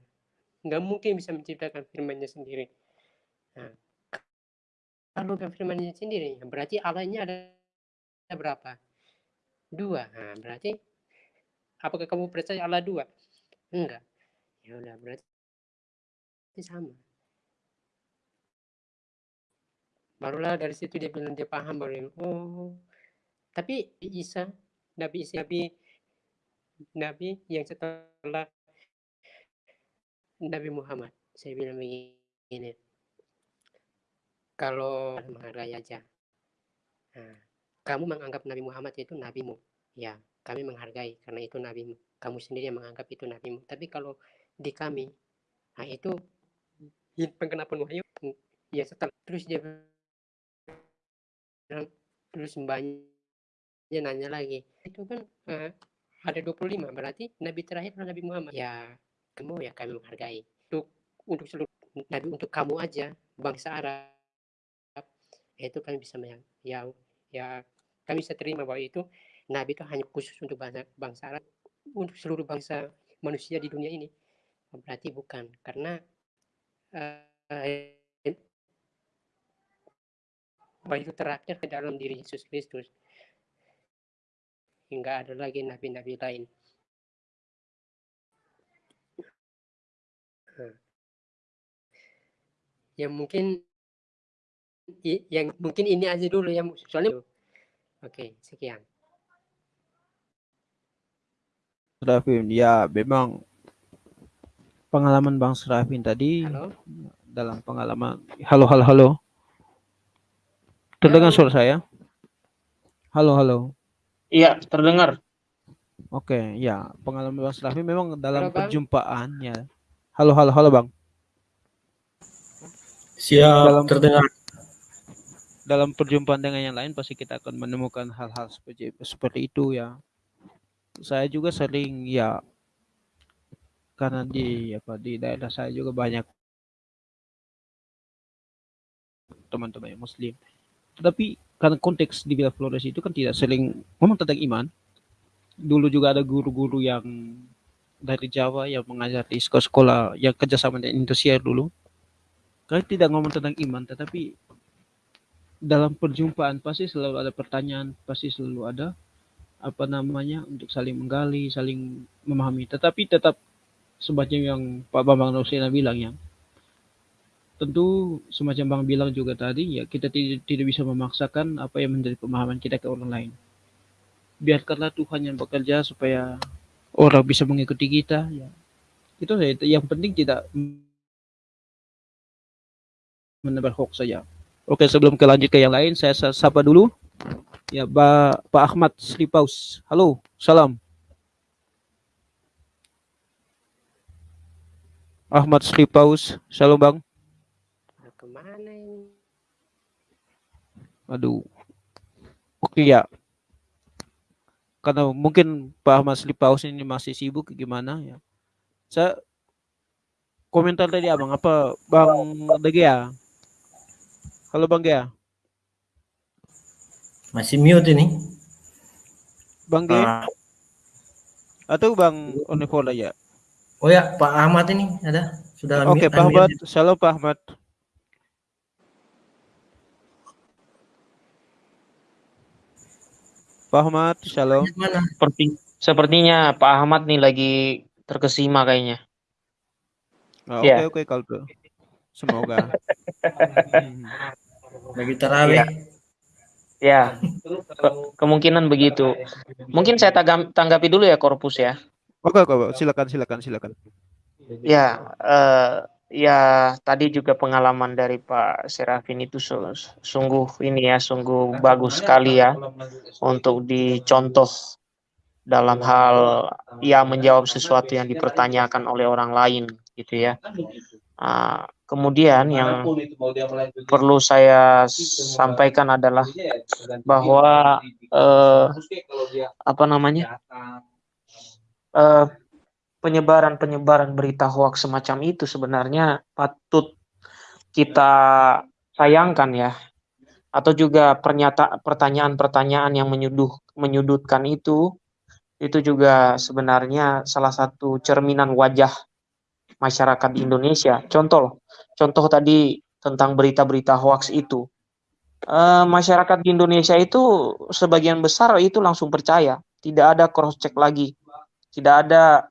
Nggak mungkin bisa menciptakan firmannya sendiri. Nah, kalau firmannya sendiri, berarti Allahnya ada berapa? Dua. Nah, berarti apakah kamu percaya Allah dua? Enggak. Ya udah berarti sama. Barulah dari situ dia bilang dia paham baru oh tapi Isa Nabi Isa Nabi Nabi yang setelah Nabi Muhammad saya bilang begini kalau menghargai aja. Nah, kamu menganggap Nabi Muhammad itu nabimu. Ya, kami menghargai karena itu nabimu. Kamu sendiri yang menganggap itu nabimu. Tapi kalau di kami, nah itu penggenapan wahyu ya setelah terus dia terus mbaknya nanya lagi itu kan uh, ada 25 berarti nabi terakhir adalah Nabi Muhammad. Ya kamu ya kami menghargai. Untuk untuk seluruh nabi untuk kamu aja bangsa Arab itu kami bisa ya ya kami bisa terima bahwa itu nabi itu hanya khusus untuk bangsa, bangsa Arab untuk seluruh bangsa manusia di dunia ini. Berarti bukan karena uh, bahwa itu terakhir ke dalam diri Yesus Kristus. Hingga ada lagi nabi-nabi lain. Yang mungkin yang mungkin ini aja dulu yang soalnya oke sekian Serafin. Ya memang pengalaman Bang Serafin tadi halo? dalam pengalaman halo halo halo. Terdengar suara saya? Halo halo. Iya terdengar. Oke ya pengalaman Bang Serafin memang dalam halo, perjumpaan ya halo halo halo Bang. Siap, dalam, terdengar. Dalam perjumpaan dengan yang lain pasti kita akan menemukan hal-hal seperti seperti itu ya. Saya juga sering ya karena di apa di daerah saya juga banyak teman-teman yang muslim. Tetapi karena konteks di Villa Flores itu kan tidak sering ngomong tentang iman. Dulu juga ada guru-guru yang dari Jawa yang mengajar di sekolah-sekolah yang kerjasama dengan Indonesia dulu Kalian tidak ngomong tentang iman, tetapi dalam perjumpaan pasti selalu ada pertanyaan, pasti selalu ada apa namanya untuk saling menggali, saling memahami. Tetapi tetap semacam yang Pak Bambang Rosena bilang ya, tentu semacam Bang bilang juga tadi ya kita tidak, tidak bisa memaksakan apa yang menjadi pemahaman kita ke orang lain. Biarkanlah Tuhan yang bekerja supaya orang bisa mengikuti kita ya. Itu yang penting tidak menebar hoax saja. Oke, sebelum ke lanjut ke yang lain, saya sapa dulu. Ya, ba, Pak Ahmad Slipaus. Halo, salam. Ahmad Slipaus, shalom Bang. Ke mana ini? Aduh. Oke ya. Karena mungkin Pak Ahmad Slipaus ini masih sibuk gimana ya. Saya komentar tadi abang apa Bang Degea Halo Bang Gea. Masih mute ini. Bang Gea. Uh, Atau Bang Onivola ya? Oh ya, Pak Ahmad ini ada. Sudah Oke, okay, Pak Ahmad. Halo Pak Ahmad. Pak Ahmad, shalom. Seperti, sepertinya Pak Ahmad nih lagi terkesima kayaknya. Oh, oke, ya. oke, kalau Semoga. [laughs] Bagi terawih. Ya. Ya. Ke kemungkinan begitu. Mungkin saya tanggapi dulu ya korpus ya. Oke, oke, silakan, silakan, silakan. Ya, uh, ya tadi juga pengalaman dari Pak Serafin itu sungguh ini ya, sungguh bagus sekali ya untuk dicontoh dalam hal ya menjawab sesuatu yang dipertanyakan oleh orang lain gitu ya. Uh, Kemudian yang perlu saya sampaikan adalah bahwa eh, apa namanya? eh, penyebaran-penyebaran berita hoax semacam itu sebenarnya patut kita sayangkan ya. Atau juga pernyataan pertanyaan-pertanyaan yang menyuduh menyudutkan itu itu juga sebenarnya salah satu cerminan wajah masyarakat Indonesia. Contoh, contoh tadi tentang berita-berita hoax itu. E, masyarakat di Indonesia itu sebagian besar itu langsung percaya, tidak ada cross check lagi, tidak ada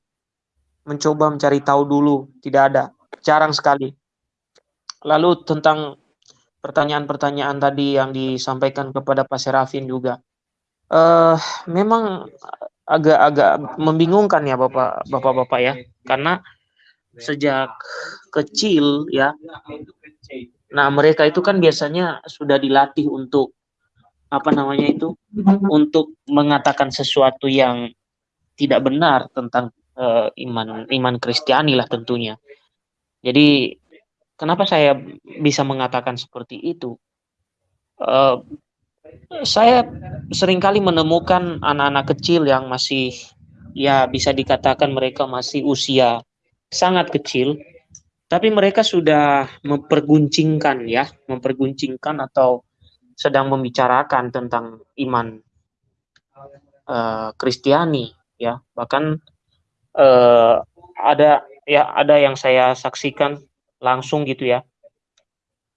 mencoba mencari tahu dulu, tidak ada, jarang sekali. Lalu tentang pertanyaan-pertanyaan tadi yang disampaikan kepada Pak Serafin juga, uh, memang agak-agak membingungkan ya Bapak Bapak-bapak ya, karena sejak kecil ya. Nah, mereka itu kan biasanya sudah dilatih untuk apa namanya itu untuk mengatakan sesuatu yang tidak benar tentang uh, iman iman Kristiani lah tentunya. Jadi kenapa saya bisa mengatakan seperti itu? Uh, saya sering kali menemukan anak-anak kecil yang masih ya bisa dikatakan mereka masih usia sangat kecil tapi mereka sudah memperguncingkan ya, memperguncingkan atau sedang membicarakan tentang iman uh, Kristiani ya. Bahkan uh, ada ya ada yang saya saksikan langsung gitu ya.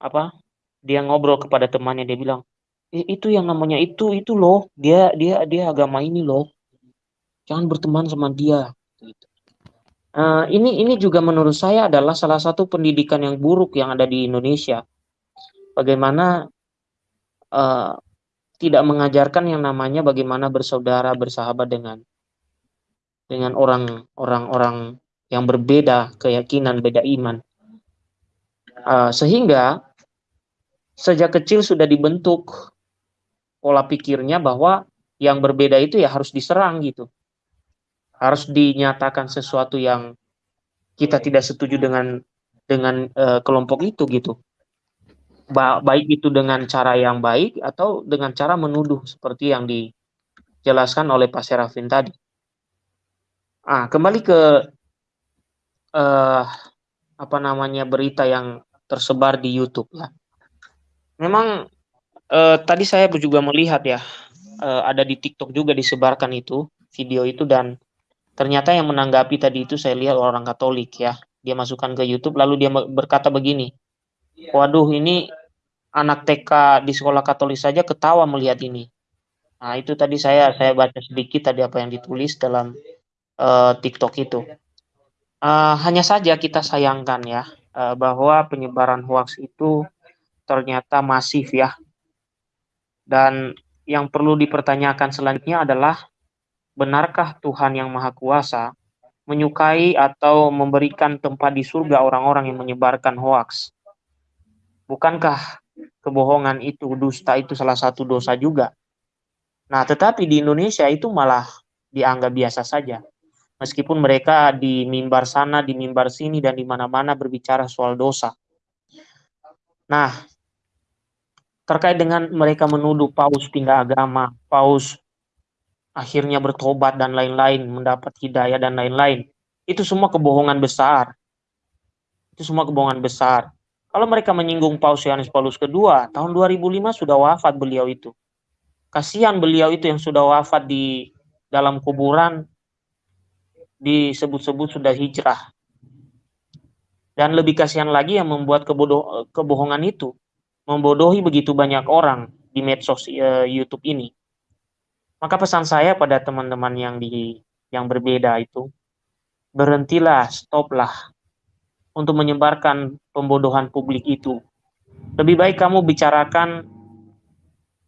Apa? Dia ngobrol kepada temannya dia bilang, "Itu yang namanya itu itu loh, dia dia dia agama ini loh. Jangan berteman sama dia." gitu. Uh, ini ini juga menurut saya adalah salah satu pendidikan yang buruk yang ada di Indonesia. Bagaimana uh, tidak mengajarkan yang namanya bagaimana bersaudara bersahabat dengan dengan orang orang orang yang berbeda keyakinan beda iman uh, sehingga sejak kecil sudah dibentuk pola pikirnya bahwa yang berbeda itu ya harus diserang gitu harus dinyatakan sesuatu yang kita tidak setuju dengan dengan uh, kelompok itu gitu. Ba baik itu dengan cara yang baik atau dengan cara menuduh seperti yang dijelaskan oleh Pak Serafin tadi. Ah, kembali ke uh, apa namanya berita yang tersebar di YouTube ya. Memang uh, tadi saya juga melihat ya uh, ada di TikTok juga disebarkan itu video itu dan Ternyata yang menanggapi tadi itu saya lihat orang Katolik ya. Dia masukkan ke YouTube lalu dia berkata begini. Waduh ini anak TK di sekolah Katolik saja ketawa melihat ini. Nah, itu tadi saya saya baca sedikit tadi apa yang ditulis dalam uh, TikTok itu. Uh, hanya saja kita sayangkan ya uh, bahwa penyebaran hoax itu ternyata masif ya. Dan yang perlu dipertanyakan selanjutnya adalah benarkah Tuhan yang Maha Kuasa menyukai atau memberikan tempat di surga orang-orang yang menyebarkan hoaks? Bukankah kebohongan itu, dusta itu salah satu dosa juga? Nah, tetapi di Indonesia itu malah dianggap biasa saja. Meskipun mereka di mimbar sana, di mimbar sini, dan di mana-mana berbicara soal dosa. Nah, terkait dengan mereka menuduh paus pindah agama, paus akhirnya bertobat dan lain-lain, mendapat hidayah dan lain-lain. Itu semua kebohongan besar. Itu semua kebohongan besar. Kalau mereka menyinggung Paus Yohanes Paulus II, tahun 2005 sudah wafat beliau itu. Kasihan beliau itu yang sudah wafat di dalam kuburan disebut-sebut sudah hijrah. Dan lebih kasihan lagi yang membuat kebodoh, kebohongan itu membodohi begitu banyak orang di medsos uh, YouTube ini. Maka pesan saya pada teman-teman yang di yang berbeda itu, berhentilah, stoplah untuk menyebarkan pembodohan publik itu. Lebih baik kamu bicarakan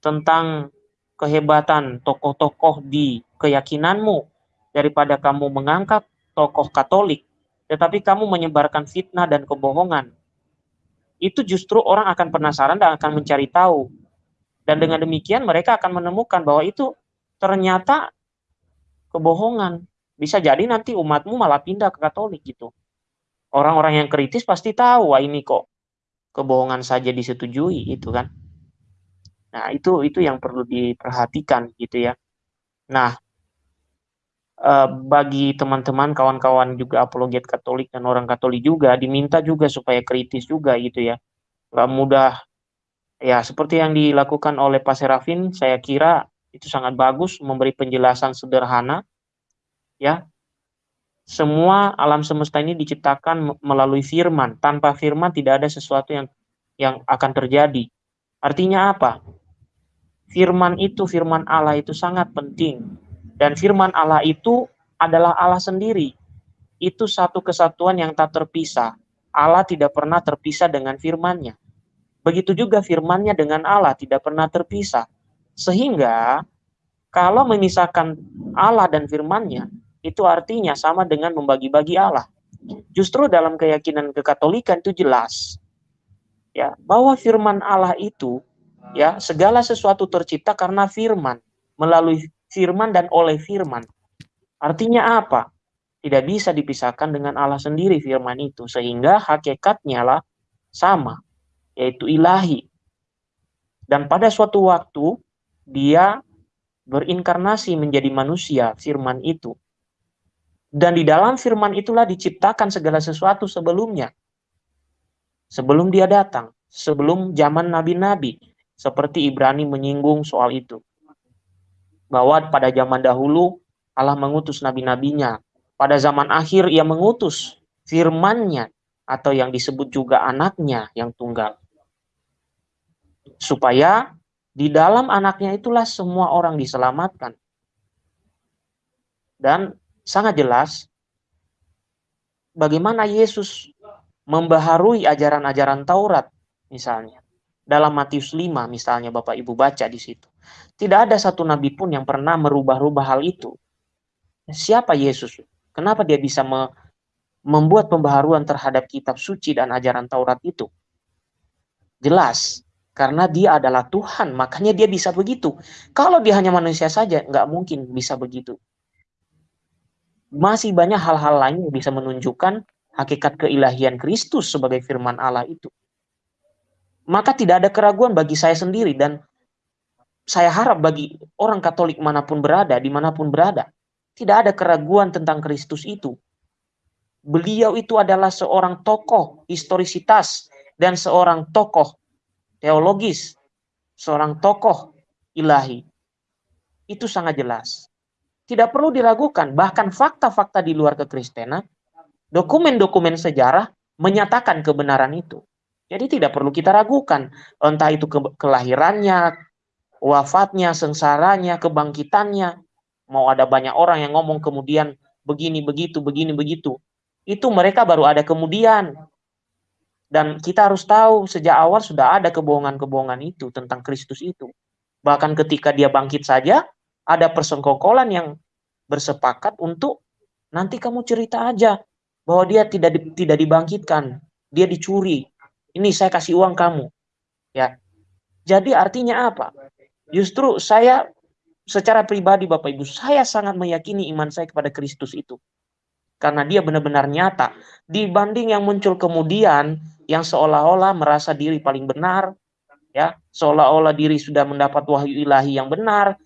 tentang kehebatan tokoh-tokoh di keyakinanmu daripada kamu mengangkat tokoh Katolik, tetapi kamu menyebarkan fitnah dan kebohongan. Itu justru orang akan penasaran dan akan mencari tahu. Dan dengan demikian mereka akan menemukan bahwa itu ternyata kebohongan. Bisa jadi nanti umatmu malah pindah ke Katolik gitu. Orang-orang yang kritis pasti tahu, wah ini kok kebohongan saja disetujui itu kan. Nah, itu itu yang perlu diperhatikan gitu ya. Nah, eh, bagi teman-teman kawan-kawan juga apologet Katolik dan orang Katolik juga diminta juga supaya kritis juga gitu ya. Gak mudah ya seperti yang dilakukan oleh Pak Serafin, saya kira itu sangat bagus memberi penjelasan sederhana ya. Semua alam semesta ini diciptakan melalui firman. Tanpa firman tidak ada sesuatu yang yang akan terjadi. Artinya apa? Firman itu firman Allah itu sangat penting. Dan firman Allah itu adalah Allah sendiri. Itu satu kesatuan yang tak terpisah. Allah tidak pernah terpisah dengan firmannya. Begitu juga firmannya dengan Allah tidak pernah terpisah sehingga kalau memisahkan Allah dan firman-Nya, itu artinya sama dengan membagi-bagi Allah. Justru dalam keyakinan kekatolikan itu jelas ya bahwa firman Allah itu ya segala sesuatu tercipta karena firman, melalui firman dan oleh firman. Artinya apa? Tidak bisa dipisahkan dengan Allah sendiri firman itu sehingga hakikatnya lah sama yaitu ilahi. Dan pada suatu waktu dia berinkarnasi menjadi manusia, firman itu. Dan di dalam firman itulah diciptakan segala sesuatu sebelumnya. sebelum dia datang, sebelum zaman nabi-nabi, seperti Ibrani menyinggung soal itu. Bahwa pada zaman dahulu Allah mengutus nabi-nabinya. Pada zaman akhir ia mengutus firmannya atau yang disebut juga anaknya yang tunggal. Supaya di dalam anaknya itulah semua orang diselamatkan. Dan sangat jelas bagaimana Yesus membaharui ajaran-ajaran Taurat misalnya. Dalam Matius 5 misalnya Bapak Ibu baca di situ. Tidak ada satu nabi pun yang pernah merubah-rubah hal itu. Siapa Yesus? Kenapa dia bisa me membuat pembaharuan terhadap kitab suci dan ajaran Taurat itu? Jelas, karena dia adalah Tuhan, makanya dia bisa begitu. Kalau dia hanya manusia saja, nggak mungkin bisa begitu. Masih banyak hal-hal lain yang bisa menunjukkan hakikat keilahian Kristus sebagai firman Allah itu. Maka tidak ada keraguan bagi saya sendiri dan saya harap bagi orang Katolik mana pun berada, di mana pun berada, tidak ada keraguan tentang Kristus itu. Beliau itu adalah seorang tokoh historisitas dan seorang tokoh teologis, seorang tokoh ilahi. Itu sangat jelas. Tidak perlu diragukan, bahkan fakta-fakta di luar kekristenan dokumen-dokumen sejarah menyatakan kebenaran itu. Jadi tidak perlu kita ragukan, entah itu ke kelahirannya, wafatnya, sengsaranya, kebangkitannya. Mau ada banyak orang yang ngomong kemudian begini begitu, begini begitu. Itu mereka baru ada kemudian. Dan kita harus tahu sejak awal sudah ada kebohongan-kebohongan itu tentang Kristus itu. Bahkan ketika dia bangkit saja, ada persengkokolan yang bersepakat untuk nanti kamu cerita aja bahwa dia tidak di, tidak dibangkitkan, dia dicuri. Ini saya kasih uang kamu. Ya. Jadi artinya apa? Justru saya secara pribadi Bapak Ibu, saya sangat meyakini iman saya kepada Kristus itu. Karena dia benar-benar nyata. Dibanding yang muncul kemudian, yang seolah-olah merasa diri paling benar, ya seolah-olah diri sudah mendapat wahyu ilahi yang benar,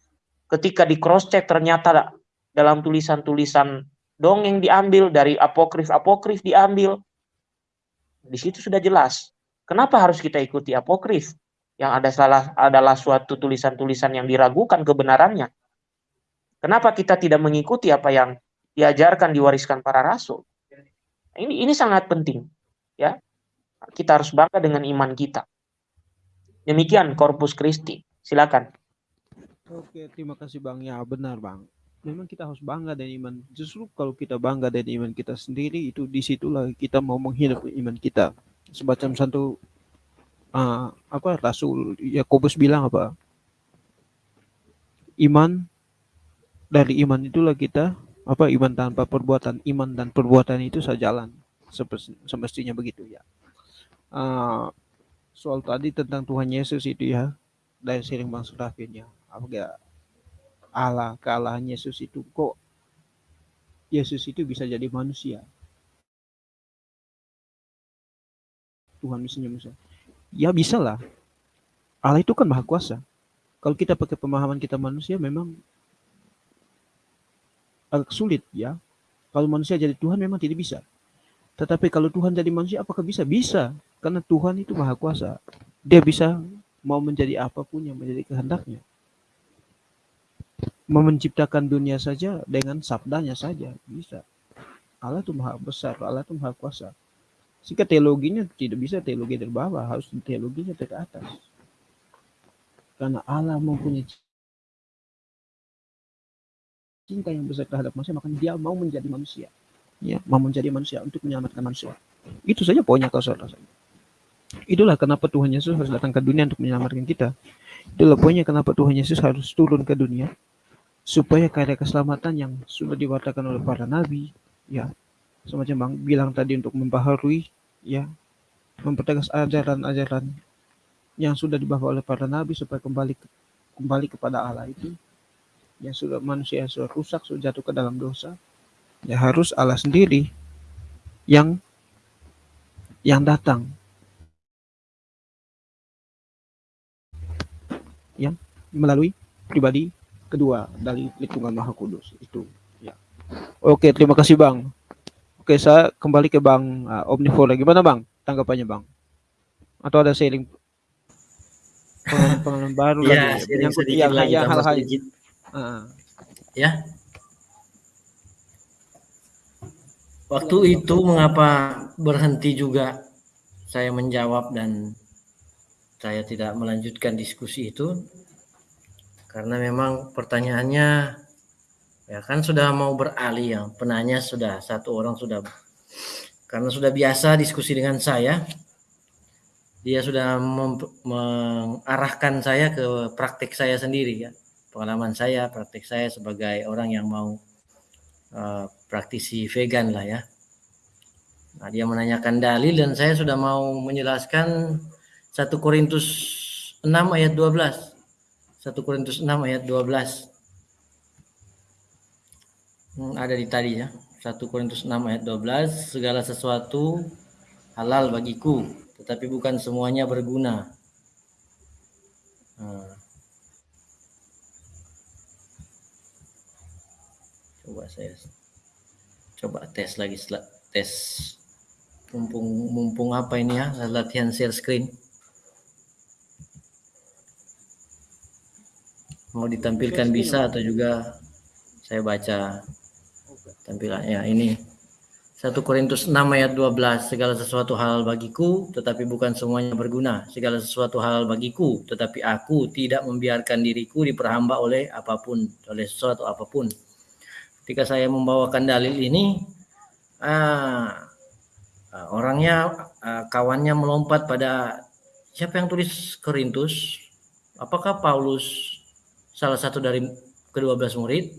ketika di cross check ternyata dalam tulisan-tulisan dongeng diambil, dari apokrif-apokrif diambil. Di situ sudah jelas. Kenapa harus kita ikuti apokrif? Yang ada salah adalah suatu tulisan-tulisan yang diragukan kebenarannya. Kenapa kita tidak mengikuti apa yang diajarkan diwariskan para rasul? Ini ini sangat penting, ya. Kita harus bangga dengan iman kita. Demikian Corpus Christi. Silakan. Oke, terima kasih Bang. Ya, benar Bang memang kita harus bangga dengan iman. Justru kalau kita bangga dengan iman kita sendiri, itu di situlah kita mau menghidup iman kita. Semacam satu uh, apa Rasul Yakobus bilang apa? Iman dari iman itulah kita apa iman tanpa perbuatan, iman dan perbuatan itu sejalan semestinya begitu ya. Uh, soal tadi tentang Tuhan Yesus itu ya. Dari sering Bang Surafin ya. Apa Allah kealahan Yesus itu kok Yesus itu bisa jadi manusia? Tuhan misalnya misalnya ya bisa lah. Allah itu kan maha kuasa. Kalau kita pakai pemahaman kita manusia memang agak sulit ya. Kalau manusia jadi Tuhan memang tidak bisa. Tetapi kalau Tuhan jadi manusia apakah bisa? Bisa karena Tuhan itu maha kuasa dia bisa mau menjadi apa pun yang menjadi kehendaknya menciptakan dunia saja dengan sabdanya saja bisa. Allah itu maha besar, Allah itu maha kuasa. Jika teologinya tidak bisa teologi dari bawah, harus teologinya dari atas. Karena Allah mempunyai cinta yang besar terhadap manusia, maka dia mau menjadi manusia. Ya, mau menjadi manusia untuk menyelamatkan manusia. Itu saja poinnya kalau saudara Itulah kenapa Tuhan Yesus harus datang ke dunia untuk menyelamatkan kita. Itulah poinnya kenapa Tuhan Yesus harus turun ke dunia supaya karya keselamatan yang sudah diwatakan oleh para nabi ya semacam bang bilang tadi untuk membaharui ya mempertegas ajaran-ajaran yang sudah dibawa oleh para nabi supaya kembali kembali kepada Allah itu yang sudah manusia yang sudah rusak sudah jatuh ke dalam dosa ya harus Allah sendiri yang yang datang yang melalui pribadi kedua dari lingkungan Maha Kudus itu ya. Oke, terima kasih Bang. Oke, saya kembali ke Bang uh, Omnivora. Gimana Bang tanggapannya Bang? atau ada sharing pengalaman baru ya, lagi menyangkut yang yang hal-hal uh. ya waktu itu mengapa berhenti juga saya menjawab dan saya tidak melanjutkan diskusi itu karena memang pertanyaannya ya kan sudah mau beralih ya penanya sudah satu orang sudah karena sudah biasa diskusi dengan saya dia sudah mengarahkan saya ke praktik saya sendiri ya pengalaman saya praktik saya sebagai orang yang mau uh, praktisi vegan lah ya. Nah dia menanyakan dalil dan saya sudah mau menjelaskan 1 Korintus 6 ayat 12 1 Korintus 6 ayat 12. Hmm, ada di tadi ya. 1 Korintus 6 ayat 12. Segala sesuatu halal bagiku, tetapi bukan semuanya berguna. Hmm. Coba saya coba tes lagi tes mumpung mumpung apa ini ya latihan share screen. Mau ditampilkan bisa atau juga saya baca. Tampilannya ini. 1 Korintus 6 ayat 12 segala sesuatu hal bagiku tetapi bukan semuanya berguna. Segala sesuatu hal bagiku tetapi aku tidak membiarkan diriku diperhamba oleh apa pun oleh sesuatu apa pun. Ketika saya membawakan dalil ini ah, orangnya ah, kawannya melompat pada siapa yang tulis Korintus? Apakah Paulus salah satu dari kedua belas murid?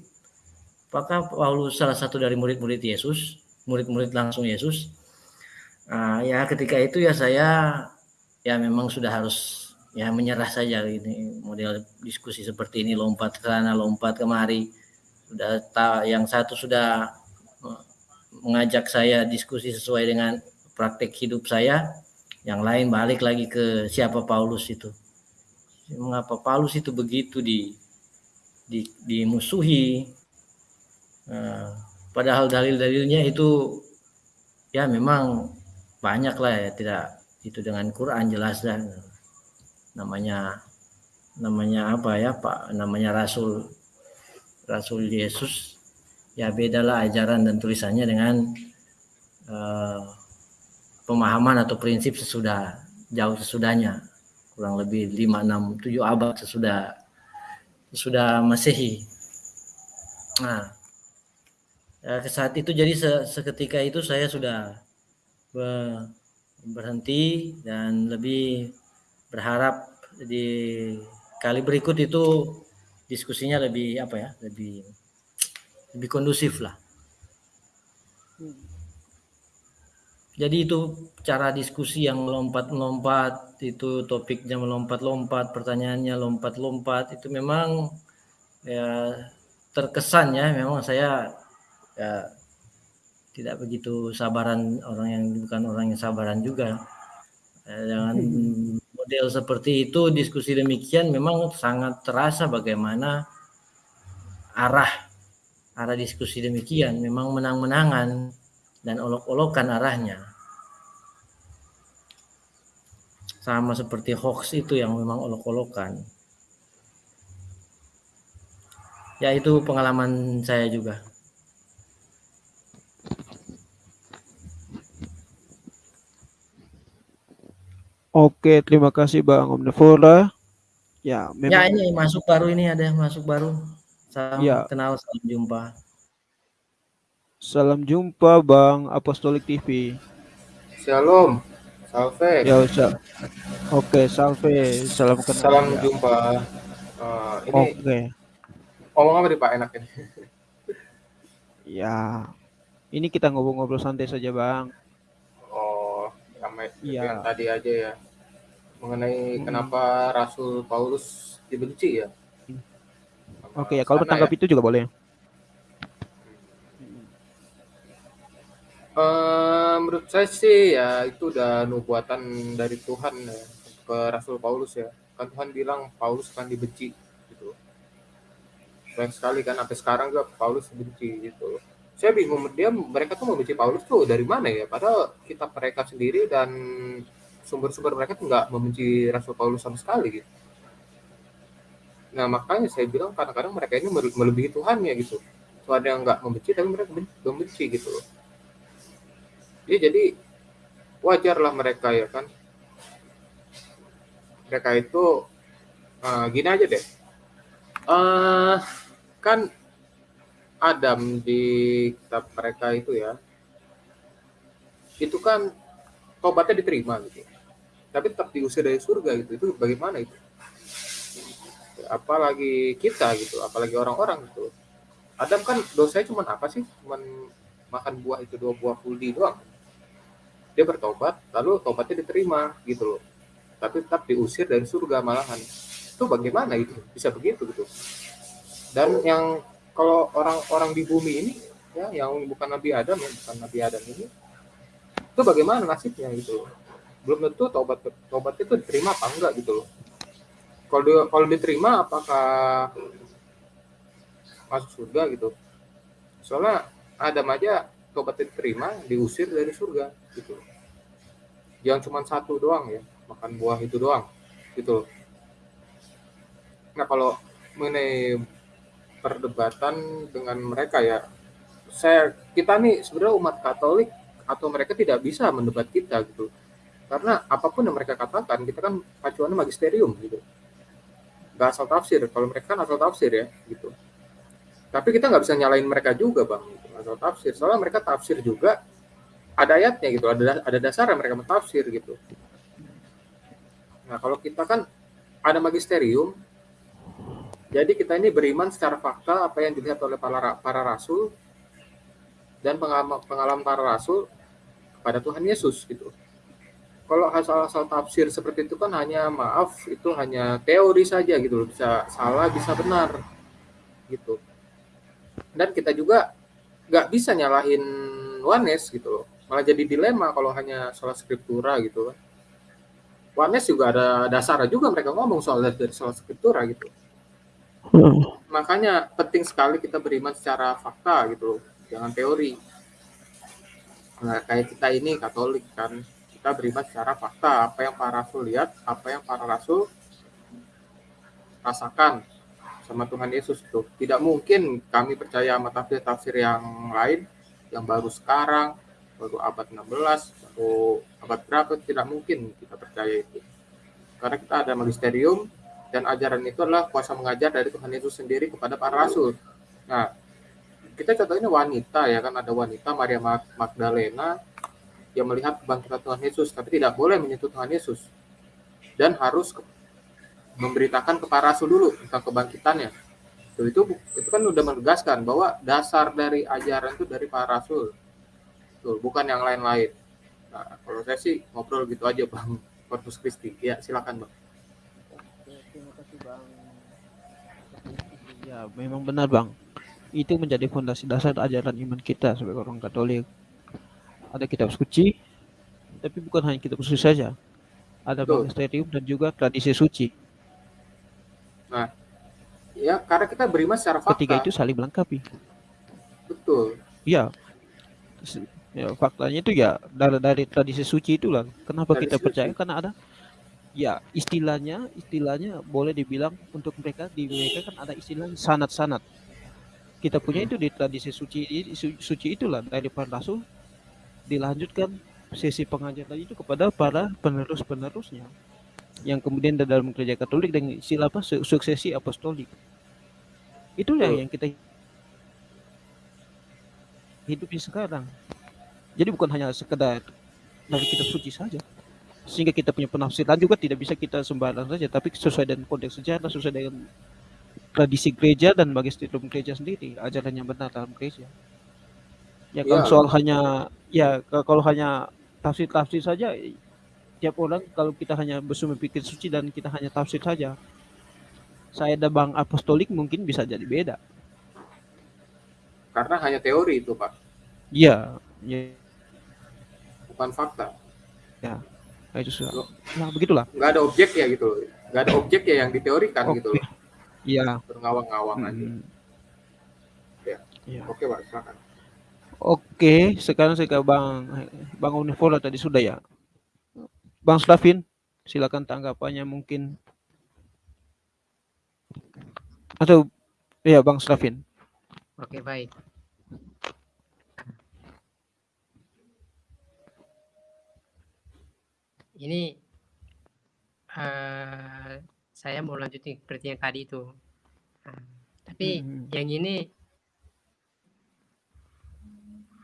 Apakah Paulus salah satu dari murid-murid Yesus, murid-murid langsung Yesus? Nah, ya ketika itu ya saya ya memang sudah harus ya menyerah saja ini model diskusi seperti ini lompat ke sana lompat kemari sudah yang satu sudah mengajak saya diskusi sesuai dengan praktek hidup saya yang lain balik lagi ke siapa Paulus itu mengapa Paulus itu begitu di di, dimusuhi. Nah, padahal dalil-dalilnya itu ya memang banyak lah ya tidak itu dengan Quran jelas dan namanya namanya apa ya Pak namanya Rasul Rasul Yesus ya bedalah ajaran dan tulisannya dengan uh, pemahaman atau prinsip sesudah jauh sesudahnya kurang lebih 5 6 7 abad sesudah sudah Masehi. Nah, ya, saat itu jadi se seketika itu saya sudah be berhenti dan lebih berharap di kali berikut itu diskusinya lebih apa ya lebih lebih kondusif lah. Jadi itu cara diskusi yang melompat-lompat, itu topiknya melompat-lompat, pertanyaannya lompat-lompat, itu memang ya terkesan ya, memang saya ya tidak begitu sabaran orang yang bukan orang yang sabaran juga. Ya, dengan model seperti itu, diskusi demikian memang sangat terasa bagaimana arah arah diskusi demikian. Memang menang-menangan dan olok-olokan arahnya. Sama seperti hoax itu yang memang olok-olokan. Ya itu pengalaman saya juga. Oke, terima kasih Bang Omnivora. Ya, memang... ya ini masuk baru ini ada masuk baru. Salam ya. kenal, salam jumpa. Salam jumpa Bang Apostolik TV. Shalom. Salve. Ya, usah. Oke, salve. Salam kenal. Salam ya. jumpa. Uh, ini Oke. Ngomong apa nih Pak enak ini? [laughs] ya. Ini kita ngobrol-ngobrol santai saja, Bang. Oh, yang, ya. yang tadi aja ya. Mengenai hmm. kenapa Rasul Paulus dibenci ya? Oke, ya kalau bertanggap ya? itu juga boleh. Menurut saya sih ya itu udah nubuatan dari Tuhan ya ke Rasul Paulus ya. Kan Tuhan bilang Paulus akan dibenci gitu. Banyak sekali kan sampai sekarang juga Paulus dibenci gitu. Saya bingung dia mereka tuh membenci Paulus tuh dari mana ya? Padahal kita mereka sendiri dan sumber-sumber mereka tuh nggak membenci Rasul Paulus sama sekali gitu. Nah makanya saya bilang kadang-kadang mereka ini melebihi Tuhan ya gitu. Ada yang nggak membenci tapi mereka membenci gitu loh. Ya jadi wajarlah mereka ya kan. Mereka itu uh, gini aja deh. Uh, kan Adam di kitab mereka itu ya, itu kan tobatnya diterima gitu. Tapi tetap diusir dari surga gitu. Itu bagaimana itu? Apalagi kita gitu apalagi orang-orang gitu. Adam kan dosanya cuma apa sih? Cuma makan buah itu dua buah kuldi doang dia bertobat lalu tobatnya diterima gitu loh. Tapi tetap diusir dari surga malahan. Itu bagaimana itu? Bisa begitu gitu. Dan yang kalau orang-orang di bumi ini ya yang bukan Nabi Adam ya bukan Nabi Adam ini itu bagaimana nasibnya gitu belum tentu tobat tobat itu diterima apa enggak gitu loh. Kalau kalau diterima apakah masuk surga gitu? Soalnya Adam aja tobat diterima diusir dari surga gitu. Jangan cuma satu doang ya makan buah itu doang gitu nah kalau mengenai perdebatan dengan mereka ya saya kita nih sebenarnya umat Katolik atau mereka tidak bisa mendebat kita gitu. Karena apa pun yang mereka katakan kita kan pacuannya magisterium gitu. Nggak asal tafsir kalau mereka kan asal tafsir ya gitu. Tapi kita nggak bisa nyalain mereka juga bang gitu. Asal tafsir soalnya mereka tafsir juga ada ayatnya gitu ada ada dasar yang mereka mentafsir gitu nah kalau kita kan ada magisterium jadi kita ini beriman secara fakta apa yang dilihat oleh para para rasul dan pengalaman, pengalaman para rasul pada Tuhan Yesus gitu. Kalau asal-asal tafsir seperti itu kan hanya maaf itu hanya teori saja gitu bisa salah bisa benar gitu. Dan kita juga nggak bisa nyalahin Wanes gitu loh, malah jadi dilema kalau hanya soal skriptura gitu kan. Wanes juga ada dasar juga mereka ngomong soal dari soal skriptura gitu. Hmm. Makanya penting sekali kita beriman secara fakta gitu loh, jangan teori nah, kayak kita ini Katolik kan kita beriman secara fakta apa yang para rasul lihat apa yang para rasul rasakan sama Tuhan Yesus itu tidak mungkin kami percaya sama tafsir-tafsir yang lain yang baru sekarang baru abad 16 atau abad berapa tidak mungkin kita percaya itu. Karena kita ada magisterium dan ajaran itu adalah kuasa mengajar dari Tuhan Yesus sendiri kepada para rasul. Nah kita contohnya wanita ya kan ada wanita Maria Magdalena yang melihat kebangkitan Tuhan Yesus tapi tidak boleh menyentuh Tuhan Yesus. Dan harus memberitakan kepada rasul dulu tentang kebangkitannya. Itu itu itu kan udah menegaskan bahwa dasar dari ajaran itu dari para rasul. Tuh, bukan yang lain-lain. Nah kalau saya sih ngobrol gitu aja bang. [laughs] Corpus Christi ya silakan bang. Terima kasih bang ya memang benar bang. Itu menjadi fondasi dasar ajaran iman kita sebagai orang Katolik. Ada kitab suci, tapi bukan hanya kitab suci saja. Ada magisterium dan juga tradisi suci. Nah, ya karena kita beriman secara fakta. Ketiga itu saling melengkapi. Betul. Iya. Ya, faktanya itu ya dari dari tradisi suci itulah. Kenapa dari kita suci. percaya? Karena ada ya istilahnya istilahnya boleh dibilang untuk mereka di mereka kan ada istilah sanat-sanat kita punya itu di tradisi suci suci itulah dari para rasul dilanjutkan sesi pengajaran itu kepada para penerus-penerusnya yang kemudian dalam gereja Katolik dengan istilah apa suksesi apostolik. Itu yang yang kita hidupi sekarang. Jadi bukan hanya sekedar dari kitab suci saja sehingga kita punya penafsiran juga tidak bisa kita sembarang saja tapi sesuai dengan konteks sejarah sesuai dengan tradisi gereja dan magisterium gereja sendiri ajaran yang benar dalam gereja. Ya kalau ya. soal hanya ya kalau hanya tafsir-tafsir saja tiap orang kalau kita hanya bersumber pikir suci dan kita hanya tafsir saja saya dan bang apostolik mungkin bisa jadi beda karena hanya teori itu pak iya ya. bukan fakta ya nah, itu sudah nah begitulah nggak ada objek ya gitu nggak ada objek ya yang diteorikan okay. gitu loh Iya. Berngawang-ngawang hmm. aja. Ya. ya. Oke, Pak, silakan. Oke, sekarang saya ke Bang Bang Univola tadi sudah ya. Bang Slavin, silakan tanggapannya mungkin. Atau ya Bang Slavin. Oke, baik. Ini uh, saya mau lanjutin seperti yang tadi itu. Uh, tapi hmm. yang ini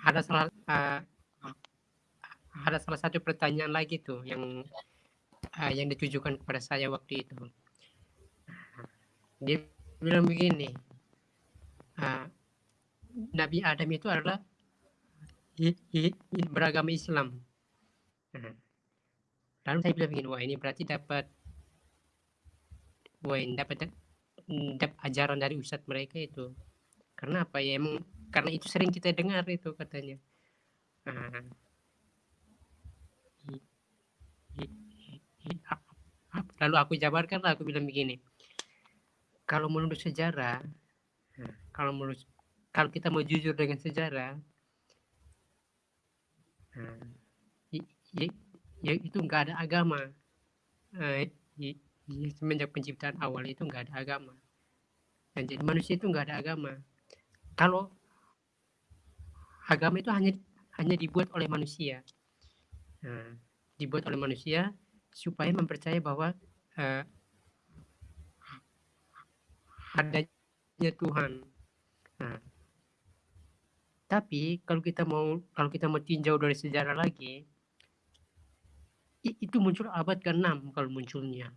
ada salah uh, ada salah satu pertanyaan lagi tuh yang uh, yang ditujukan kepada saya waktu itu. Dia bilang begini, uh, Nabi Adam itu adalah beragama Islam. Lalu saya bilang begini, wah ini berarti dapat wah ini dapat dapat ajaran dari ustadz mereka itu. Karena apa ya emang karena itu sering kita dengar itu katanya. Nah, lalu aku jabarkan aku bilang begini. Kalau menurut sejarah, kalau menurut kalau kita mau jujur dengan sejarah, nah, ya itu nggak ada agama. Eh, ya, semenjak penciptaan awal itu nggak ada agama. Dan jadi manusia itu nggak ada agama. Kalau agama itu hanya hanya dibuat oleh manusia. Nah, dibuat oleh manusia supaya mempercayai bahwa uh, adanya Tuhan nah, tapi kalau kita mau kalau kita mau tinjau dari sejarah lagi itu muncul abad ke-6 kalau munculnya.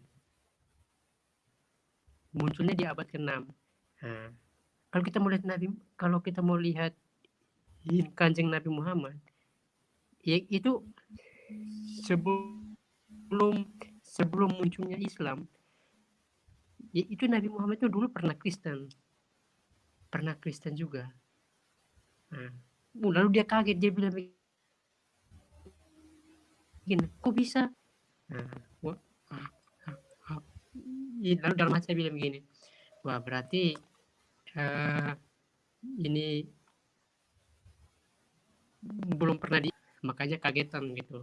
Munculnya di abad ke-6. Nah, kalau kita mau lihat Nabi, kalau kita mau lihat kanjeng Nabi Muhammad, ya itu sebelum sebelum munculnya Islam, ya itu Nabi Muhammad itu dulu pernah Kristen, pernah Kristen juga. Nah, lalu dia kaget dia bilang gini kok bisa? Nah, wah, lalu dalam hati saya bilang begini wah berarti uh, ini belum pernah di makanya kagetan gitu.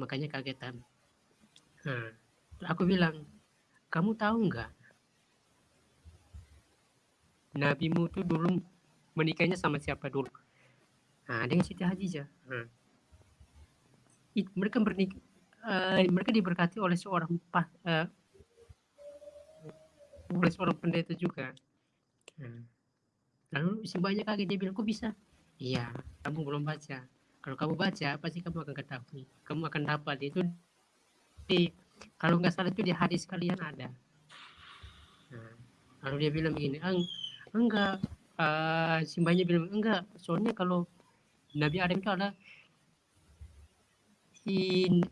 Makanya kagetan nah, aku bilang kamu tahu nggak nabimu tuh dulu menikahnya sama siapa dulu nah dengan Siti Hadijah nah, mereka bernik uh, mereka diberkati oleh seorang uh, oleh seorang pendeta juga. Hmm. Lalu si banyak kaget dia bilang, kok bisa? Iya, kamu belum baca. Kalau kamu baca, pasti kamu akan ketahui. Kamu akan dapat itu di kalau nggak salah itu di hadis kalian ada. Nah, lalu dia bilang begini, Eng, enggak, uh, simbahnya bilang enggak, soalnya kalau Nabi Adam itu adalah in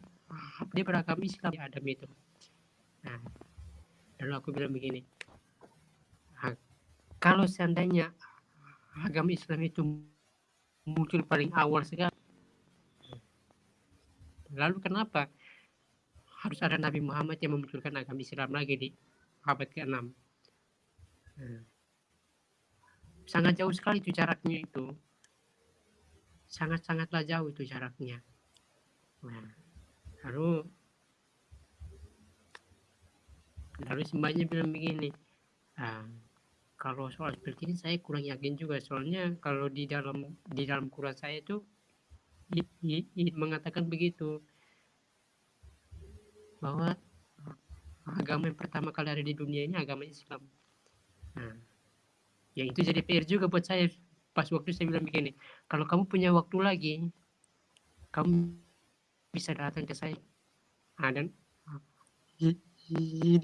dia beragama Islam di Adam itu nah lalu aku bilang begini kalau seandainya agama Islam itu muncul paling awal sekali lalu kenapa harus ada Nabi Muhammad yang memunculkan agama Islam lagi di abad ke-6 nah, sangat jauh sekali itu jaraknya itu. Sangat-sangatlah jauh itu jaraknya. Nah, lalu lalu sembahnya bilang begini, nah, kalau soal seperti ini saya kurang yakin juga. Soalnya kalau di dalam di dalam Quran saya itu i, i, i, mengatakan begitu bahwa agama yang pertama kali ada di dunia ini agama Islam. Nah, yang itu jadi PR juga buat saya. Pas waktu saya bilang begini, kalau kamu punya waktu lagi, kamu bisa datang ke saya. Nah, dan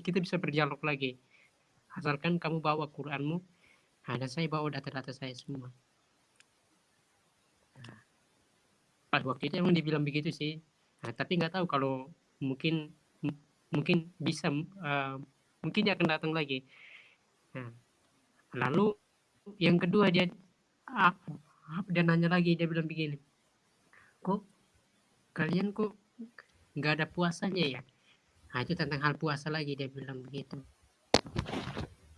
kita bisa berdialog lagi. Asalkan kamu bawa Quranmu nah, dan saya bawa data-data saya semua. Nah, pas waktu itu emang dibilang begitu sih. Nah, tapi nggak tahu kalau mungkin mungkin bisa uh, mungkin dia akan datang lagi. Nah, lalu yang kedua dia ah, dia nanya lagi dia bilang begini kok kalian kok nggak ada puasanya ya? Nah itu tentang hal puasa lagi dia bilang begitu.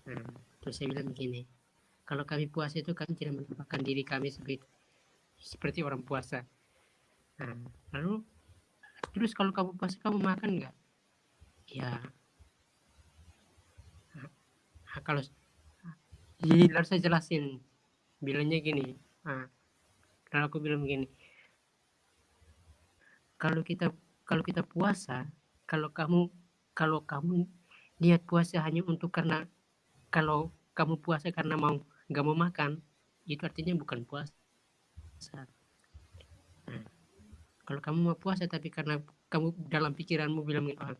Nah, terus saya bilang begini kalau kami puasa itu kami tidak menampakkan diri kami seperti seperti orang puasa. Nah, lalu terus kalau kamu puasa kamu makan nggak ya. Nah, kalau jadi harus saya jelasin. Bilangnya gini nah, kalau aku bilang gini kalau kita kalau kita puasa kalau kamu kalau kamu niat puasa hanya untuk karena kalau kamu puasa karena mau nggak mau makan itu artinya bukan puasa. Nah, kalau kamu mau puasa tapi karena kamu dalam pikiranmu bilang oh,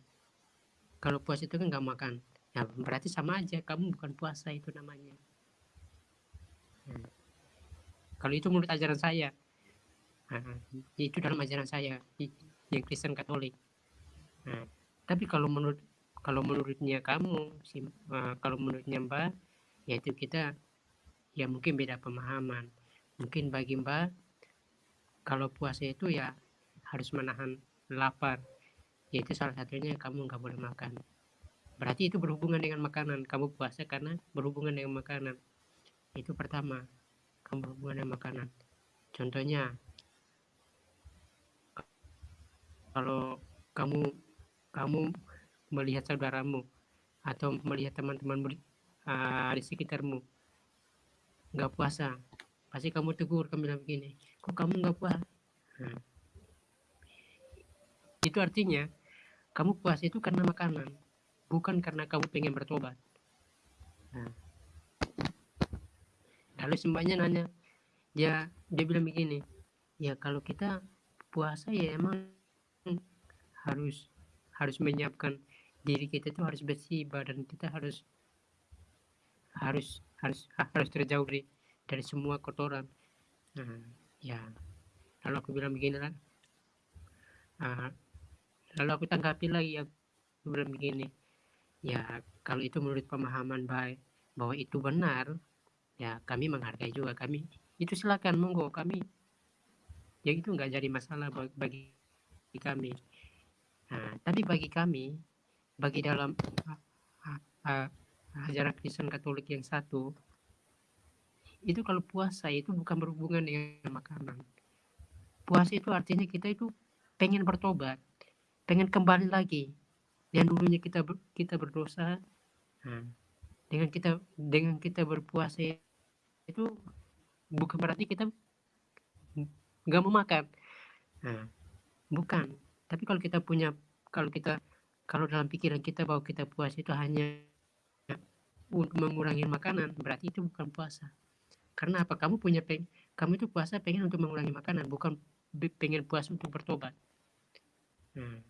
kalau puasa itu kan nggak makan. Ya berarti sama aja. Kamu bukan puasa itu namanya. Hmm. kalau itu menurut ajaran saya. Nah, itu dalam ajaran saya yang Kristen Katolik. Nah, tapi kalau menurut kalau menurutnya kamu si uh, kalau menurutnya Mbak yaitu kita ya mungkin beda pemahaman. Mungkin bagi Mbak kalau puasa itu ya harus menahan lapar yaitu salah satunya kamu nggak boleh makan. Berarti itu berhubungan dengan makanan. Kamu puasa karena berhubungan dengan makanan. Itu pertama kamu berhubungan dengan makanan. Contohnya kalau kamu kamu melihat saudaramu atau melihat teman-teman uh, di sekitarmu nggak puasa pasti kamu tegur kamu bilang begini kok kamu nggak puasa? Nah, itu artinya kamu puasa itu karena makanan bukan karena kamu pengen bertobat. Nah, lalu sembahnya nanya dia dia bilang begini ya kalau kita puasa ya emang harus harus menyiapkan diri kita itu harus bersih badan kita harus harus harus harus terjauh dari dari semua kotoran. Nah, ya. Lalu aku bilang begini lah nah, lalu aku tanggapi lagi ya bilang begini. Ya kalau itu menurut pemahaman baik bahwa itu benar ya kami menghargai juga. Kami itu silakan monggo kami. Ya itu nggak jadi masalah bagi kami. Nah tapi bagi kami bagi dalam ajaran Kristen Katolik yang satu itu kalau puasa itu bukan berhubungan dengan makanan. Puasa itu artinya kita itu pengen bertobat pengen kembali lagi yang dulunya kita ber, kita berdosa nah, dengan kita dengan kita berpuasa itu bukan berarti kita nggak mau makan nah, bukan tapi kalau kita punya kalau kita kalau dalam pikiran kita bahwa kita puasa itu hanya untuk mengurangi makanan, berarti itu bukan puasa. Karena apa? Kamu punya peng, kamu itu puasa pengen untuk mengurangi makanan, bukan pengen puasa untuk bertobat. Hmm.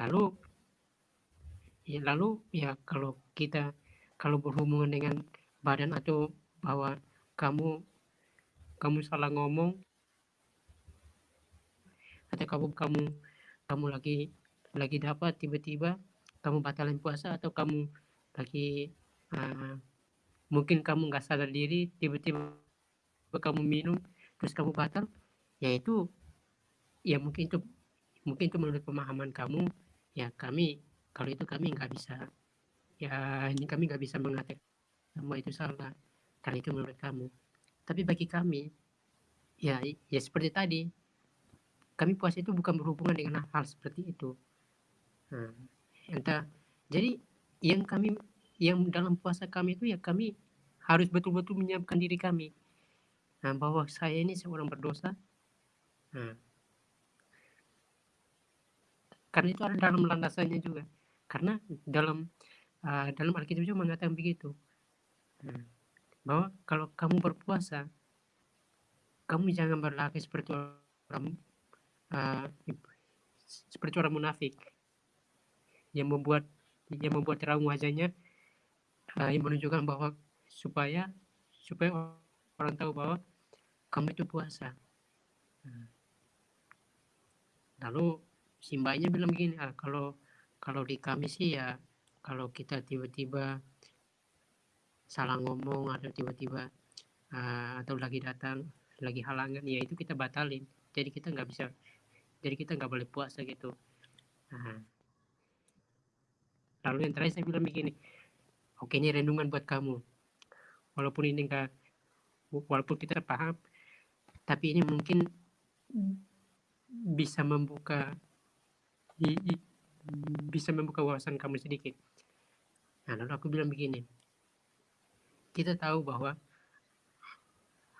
Lalu, ya lalu ya kalau kita kalau berhubungan dengan badan atau bahwa kamu kamu salah ngomong atau kamu kamu kamu lagi lagi dapat tiba-tiba kamu batalin puasa atau kamu lagi uh, mungkin kamu nggak sadar diri tiba-tiba kamu minum terus kamu batal ya itu ya mungkin itu mungkin itu menurut pemahaman kamu ya kami kalau itu kami nggak bisa. Ya ini kami nggak bisa mengatakan semua itu salah karena itu menurut kamu. Tapi bagi kami ya ya seperti tadi kami puasa itu bukan berhubungan dengan hal seperti itu. Nah, entah jadi yang kami yang dalam puasa kami itu ya kami harus betul-betul menyiapkan diri kami. Nah, bahwa saya ini seorang berdosa. Nah, karena itu ada dalam landasannya juga karena dalam uh, dalam Alkitab juga mengatakan begitu nah, bahwa kalau kamu berpuasa kamu jangan berlaku seperti orang uh, seperti orang munafik yang membuat yang membuat terang wajahnya uh, yang menunjukkan bahwa supaya supaya orang tahu bahwa kamu itu puasa. Nah. Lalu simbahnya bilang begini, ah, kalau kalau di kami sih ya kalau kita tiba-tiba salah ngomong atau tiba-tiba uh, atau lagi datang lagi halangan ya itu kita batalin. Jadi kita nggak bisa jadi kita nggak boleh puasa gitu. Nah. lalu yang terakhir saya bilang begini oke ini renungan buat kamu. Walaupun ini enggak walaupun kita paham tapi ini mungkin bisa membuka i, i, bisa membuka wawasan kamu sedikit. Nah, lalu aku bilang begini. Kita tahu bahwa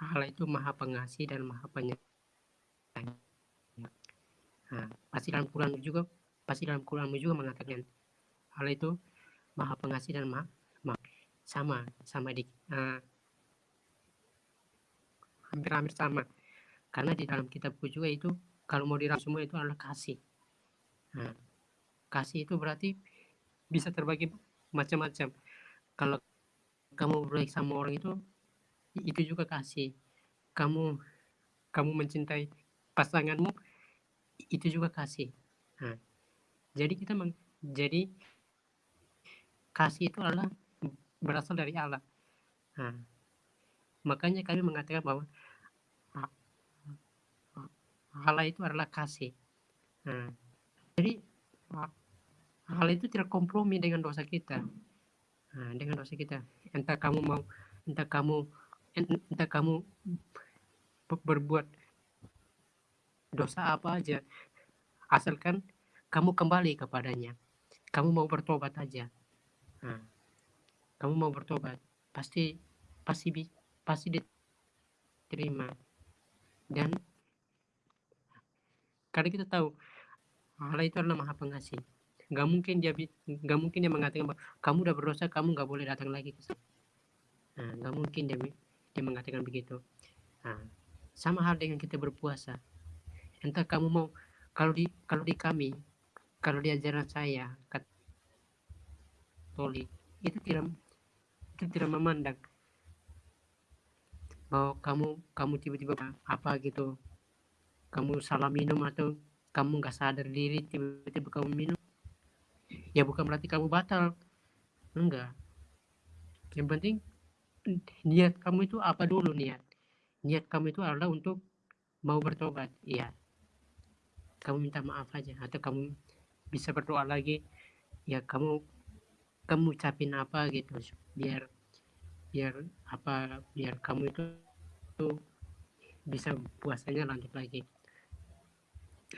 Allah itu maha pengasih dan maha penyayang. Nah, pasti dalam Quran juga pasti dalam Quran juga mengatakan Allah itu maha pengasih dan maha, maha sama sama di uh, hampir-hampir sama karena di dalam kitabku juga itu kalau mau dirangkum semua itu adalah kasih nah, kasih itu berarti bisa terbagi macam-macam. Kalau kamu baik sama orang itu itu juga kasih. Kamu kamu mencintai pasanganmu itu juga kasih. Nah, jadi kita meng, jadi kasih itu adalah berasal dari Allah. Nah, makanya kami mengatakan bahwa Allah itu adalah kasih. Nah, jadi Allah itu tidak kompromi dengan dosa kita. Nah, dengan dosa kita. Entah kamu mau entah kamu entah kamu berbuat dosa apa aja. Asalkan kamu kembali kepadanya. Kamu mau bertobat aja. Nah, kamu mau bertobat pasti pasti pasti diterima. Dan karena kita tahu Allah itu adalah maha pengasih. Nggak mungkin dia nggak mungkin dia mengatakan kamu udah berdosa kamu nggak boleh datang lagi ke sana. Nah, nggak mungkin dia dia mengatakan begitu. Nah, sama hal dengan kita berpuasa. Entah kamu mau kalau di kalau di kami kalau di ajaran saya katolik itu tidak itu tidak memandang bahwa kamu kamu tiba-tiba apa gitu kamu salah minum atau kamu nggak sadar diri tiba-tiba kamu minum. Ya bukan berarti kamu batal. Enggak. Yang penting niat kamu itu apa dulu niat? Niat kamu itu adalah untuk mau bertobat iya. Kamu minta maaf aja atau kamu bisa berdoa lagi. Ya kamu kamu ucapin apa gitu biar biar apa biar kamu itu, itu bisa puasanya lanjut lagi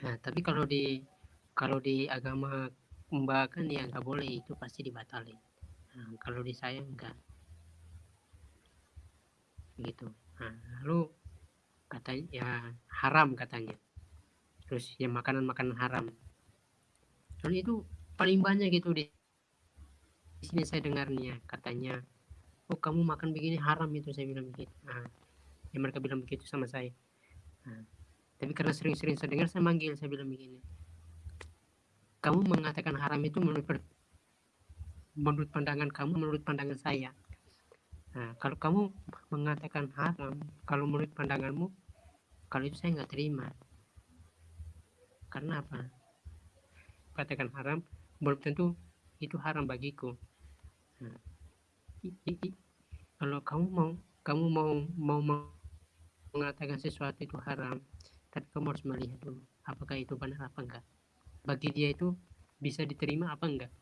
nah tapi kalau di kalau di agama mbak kan ya nggak boleh itu pasti dibatalin. Nah, kalau di saya enggak gitu. Nah, lalu katanya ya haram katanya. Terus ya makanan-makanan haram. Lalu itu paling banyak gitu di, di sini saya dengarnya katanya oh kamu makan begini haram itu saya bilang begitu. Nah, ya mereka bilang begitu sama saya. Nah, tapi karena sering-sering saya dengar saya manggil saya bilang begini kamu mengatakan haram itu menurut menurut pandangan kamu menurut pandangan saya Nah, kalau kamu mengatakan haram, kalau menurut pandanganmu, kalau itu saya nggak terima. Karena apa? Katakan haram, belum tentu itu haram bagiku. Nah, i, i, i, kalau kamu mau kamu mau mau mengatakan sesuatu itu haram, tapi kamu harus melihat dulu apakah itu benar apa enggak. Bagi dia itu bisa diterima apa enggak.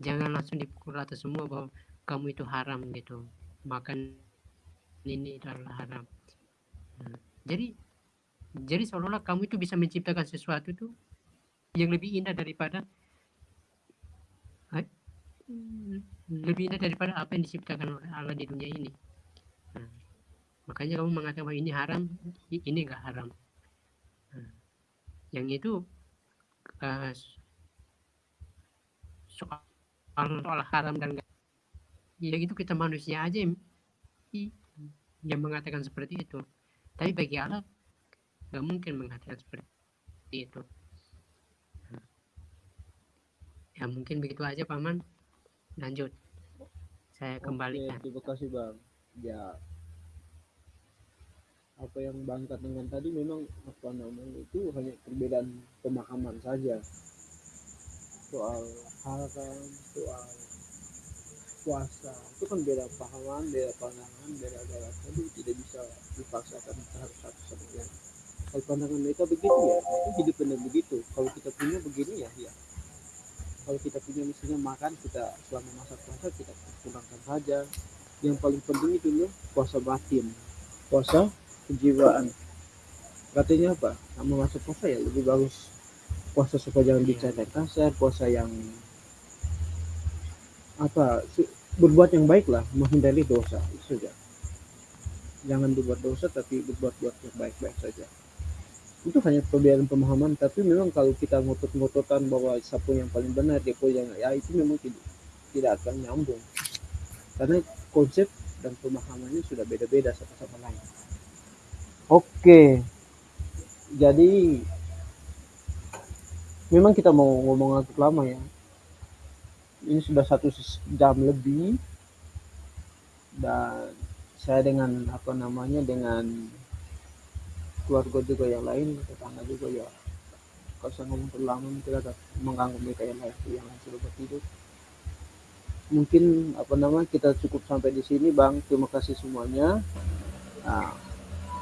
Jangan langsung dipukul rata semua bahwa kamu itu haram gitu. Makan ini adalah haram. Nah, jadi jadi seolah-olah kamu itu bisa menciptakan sesuatu itu yang lebih indah daripada lebih indah daripada apa yang diciptakan oleh Allah di dunia ini. Nah, makanya kamu mengatakan bahwa ini haram ini enggak haram yang itu uh, soal soal haram dan ya itu kita manusia aja yang, yang mengatakan seperti itu. Tapi bagi Allah nggak mungkin mengatakan seperti itu. Ya mungkin begitu aja paman. Lanjut. Saya kembalikan. Oke, terima kasih bang. Ya apa yang bang katakan tadi memang apa namanya itu hanya perbedaan pemahaman saja. Soal haram soal puasa itu kan beda pahaman beda pandangan beda agama. Jadi tidak bisa dipaksakan harus satu sama lain kalau pandangan mereka begitu ya itu hidup benar begitu. Kalau kita punya begini ya ya. Kalau kita punya misalnya makan kita selama masa puasa kita kurangkan saja. Yang paling penting itu loh puasa batin. Puasa kejiwaan. Katanya apa? Sama masuk puasa ya lebih bagus. Puasa supaya jangan bicara kasar puasa yang apa berbuat yang baik lah menghindari dosa itu saja. Jangan berbuat dosa tapi berbuat buat yang baik-baik saja. Itu hanya perbedaan pemahaman tapi memang kalau kita ngotot-ngototan bahwa siapa yang paling benar dia yang ya itu memang tidak tidak akan nyambung. Karena konsep dan pemahamannya sudah beda-beda satu sama lain oke. Jadi memang kita mau ngomong agak lama ya. Ini sudah satu jam lebih. Dan saya dengan apa namanya dengan keluarga juga yang lain tetangga juga ya. Kalau saya ngomong terlalu lama mungkin agak mengganggu mereka yang lain yang lain sudah bertidur mungkin apa namanya kita cukup sampai di sini bang. Terima kasih semuanya. Nah,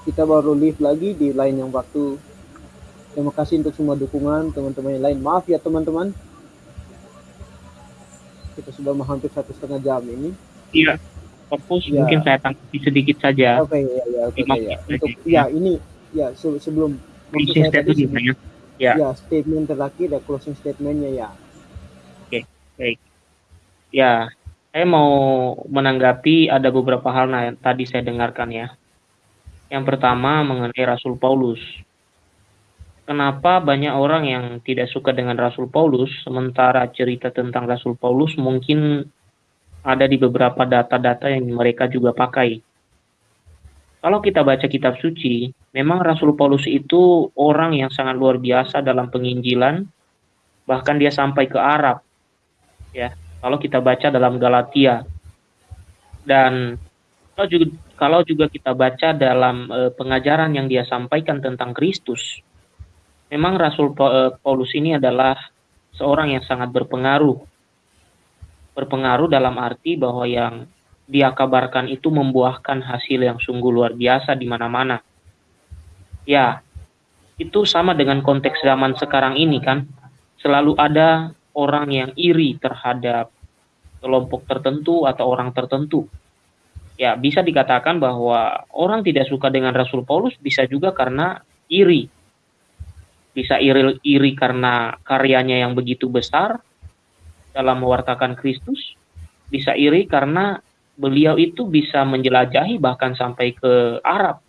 kita baru live lagi di lain yang waktu. Terima kasih untuk semua dukungan teman-teman yang lain. Maaf ya teman-teman. Kita sudah hampir satu setengah jam ini. Iya. Fokus ya. mungkin saya tanggapi sedikit saja. Oke okay, ya ya oke okay, ya untuk ya ini ya se sebelum closing statement ya. ya? Ya statement terakhir ya closing statementnya ya. Oke okay, baik. Ya saya mau menanggapi ada beberapa hal nah, yang tadi saya dengarkan ya yang pertama mengenai Rasul Paulus kenapa banyak orang yang tidak suka dengan Rasul Paulus, sementara cerita tentang Rasul Paulus mungkin ada di beberapa data-data yang mereka juga pakai. Kalau kita baca kitab suci, memang Rasul Paulus itu orang yang sangat luar biasa dalam penginjilan, bahkan dia sampai ke Arab. Ya, kalau kita baca dalam Galatia. Dan kalau juga kalau juga kita baca dalam e, pengajaran yang dia sampaikan tentang Kristus, memang Rasul eh, Paulus ini adalah seorang yang sangat berpengaruh. Berpengaruh dalam arti bahwa yang dia kabarkan itu membuahkan hasil yang sungguh luar biasa di mana-mana. Ya, itu sama dengan konteks zaman sekarang ini kan. Selalu ada orang yang iri terhadap kelompok tertentu atau orang tertentu. Ya, bisa dikatakan bahwa orang tidak suka dengan Rasul Paulus bisa juga karena iri. Bisa iri, iri karena karyanya yang begitu besar dalam mewartakan Kristus, bisa iri karena beliau itu bisa menjelajahi bahkan sampai ke Arab.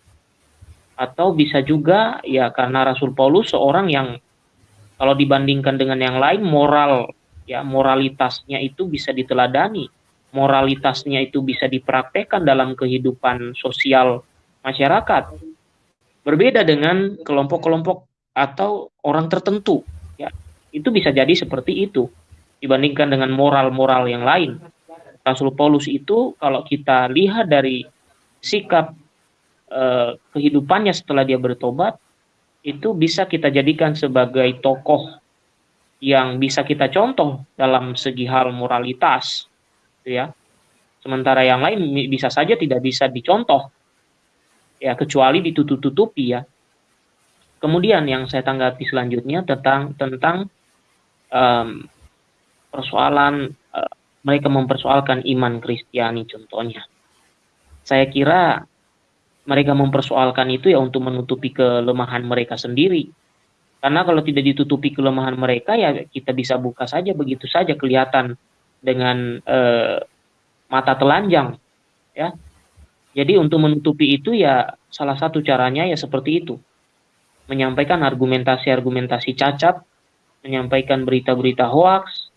Atau bisa juga ya karena Rasul Paulus seorang yang kalau dibandingkan dengan yang lain moral ya moralitasnya itu bisa diteladani, moralitasnya itu bisa dipraktekkan dalam kehidupan sosial masyarakat. Berbeda dengan kelompok-kelompok atau orang tertentu ya. Itu bisa jadi seperti itu dibandingkan dengan moral-moral yang lain. Rasul Paulus itu kalau kita lihat dari sikap eh, kehidupannya setelah dia bertobat itu bisa kita jadikan sebagai tokoh yang bisa kita contoh dalam segi hal moralitas ya sementara yang lain bisa saja tidak bisa dicontoh ya kecuali ditutup-tutupi ya Kemudian yang saya tanggapi selanjutnya tentang tentang um, persoalan uh, mereka mempersoalkan iman Kristiani contohnya. Saya kira mereka mempersoalkan itu ya untuk menutupi kelemahan mereka sendiri. Karena kalau tidak ditutupi kelemahan mereka ya kita bisa buka saja begitu saja kelihatan dengan uh, mata telanjang ya. Jadi untuk menutupi itu ya salah satu caranya ya seperti itu menyampaikan argumentasi-argumentasi cacat, menyampaikan berita-berita hoax,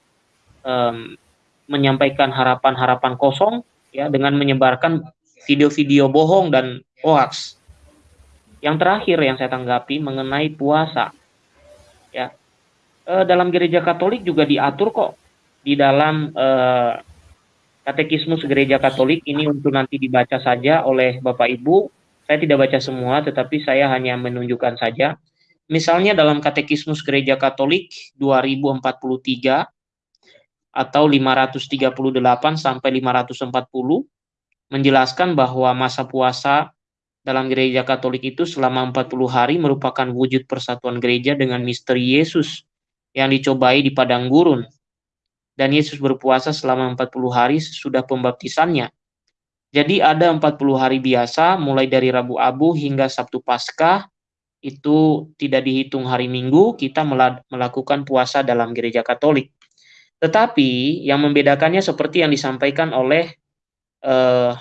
menyampaikan harapan-harapan kosong, ya dengan menyebarkan video-video bohong dan hoax. Yang terakhir yang saya tanggapi mengenai puasa, ya e, dalam gereja Katolik juga diatur kok di dalam e, katekismus gereja Katolik ini untuk nanti dibaca saja oleh Bapak Ibu saya tidak baca semua, tetapi saya hanya menunjukkan saja. Misalnya dalam Katekismus Gereja Katolik 2043 atau 538 sampai 540 menjelaskan bahwa masa puasa dalam gereja Katolik itu selama 40 hari merupakan wujud persatuan gereja dengan misteri Yesus yang dicobai di padang gurun. Dan Yesus berpuasa selama 40 hari sesudah pembaptisannya jadi ada 40 hari biasa mulai dari Rabu Abu hingga Sabtu Paskah itu tidak dihitung hari Minggu, kita melakukan puasa dalam gereja Katolik. Tetapi yang membedakannya seperti yang disampaikan oleh uh,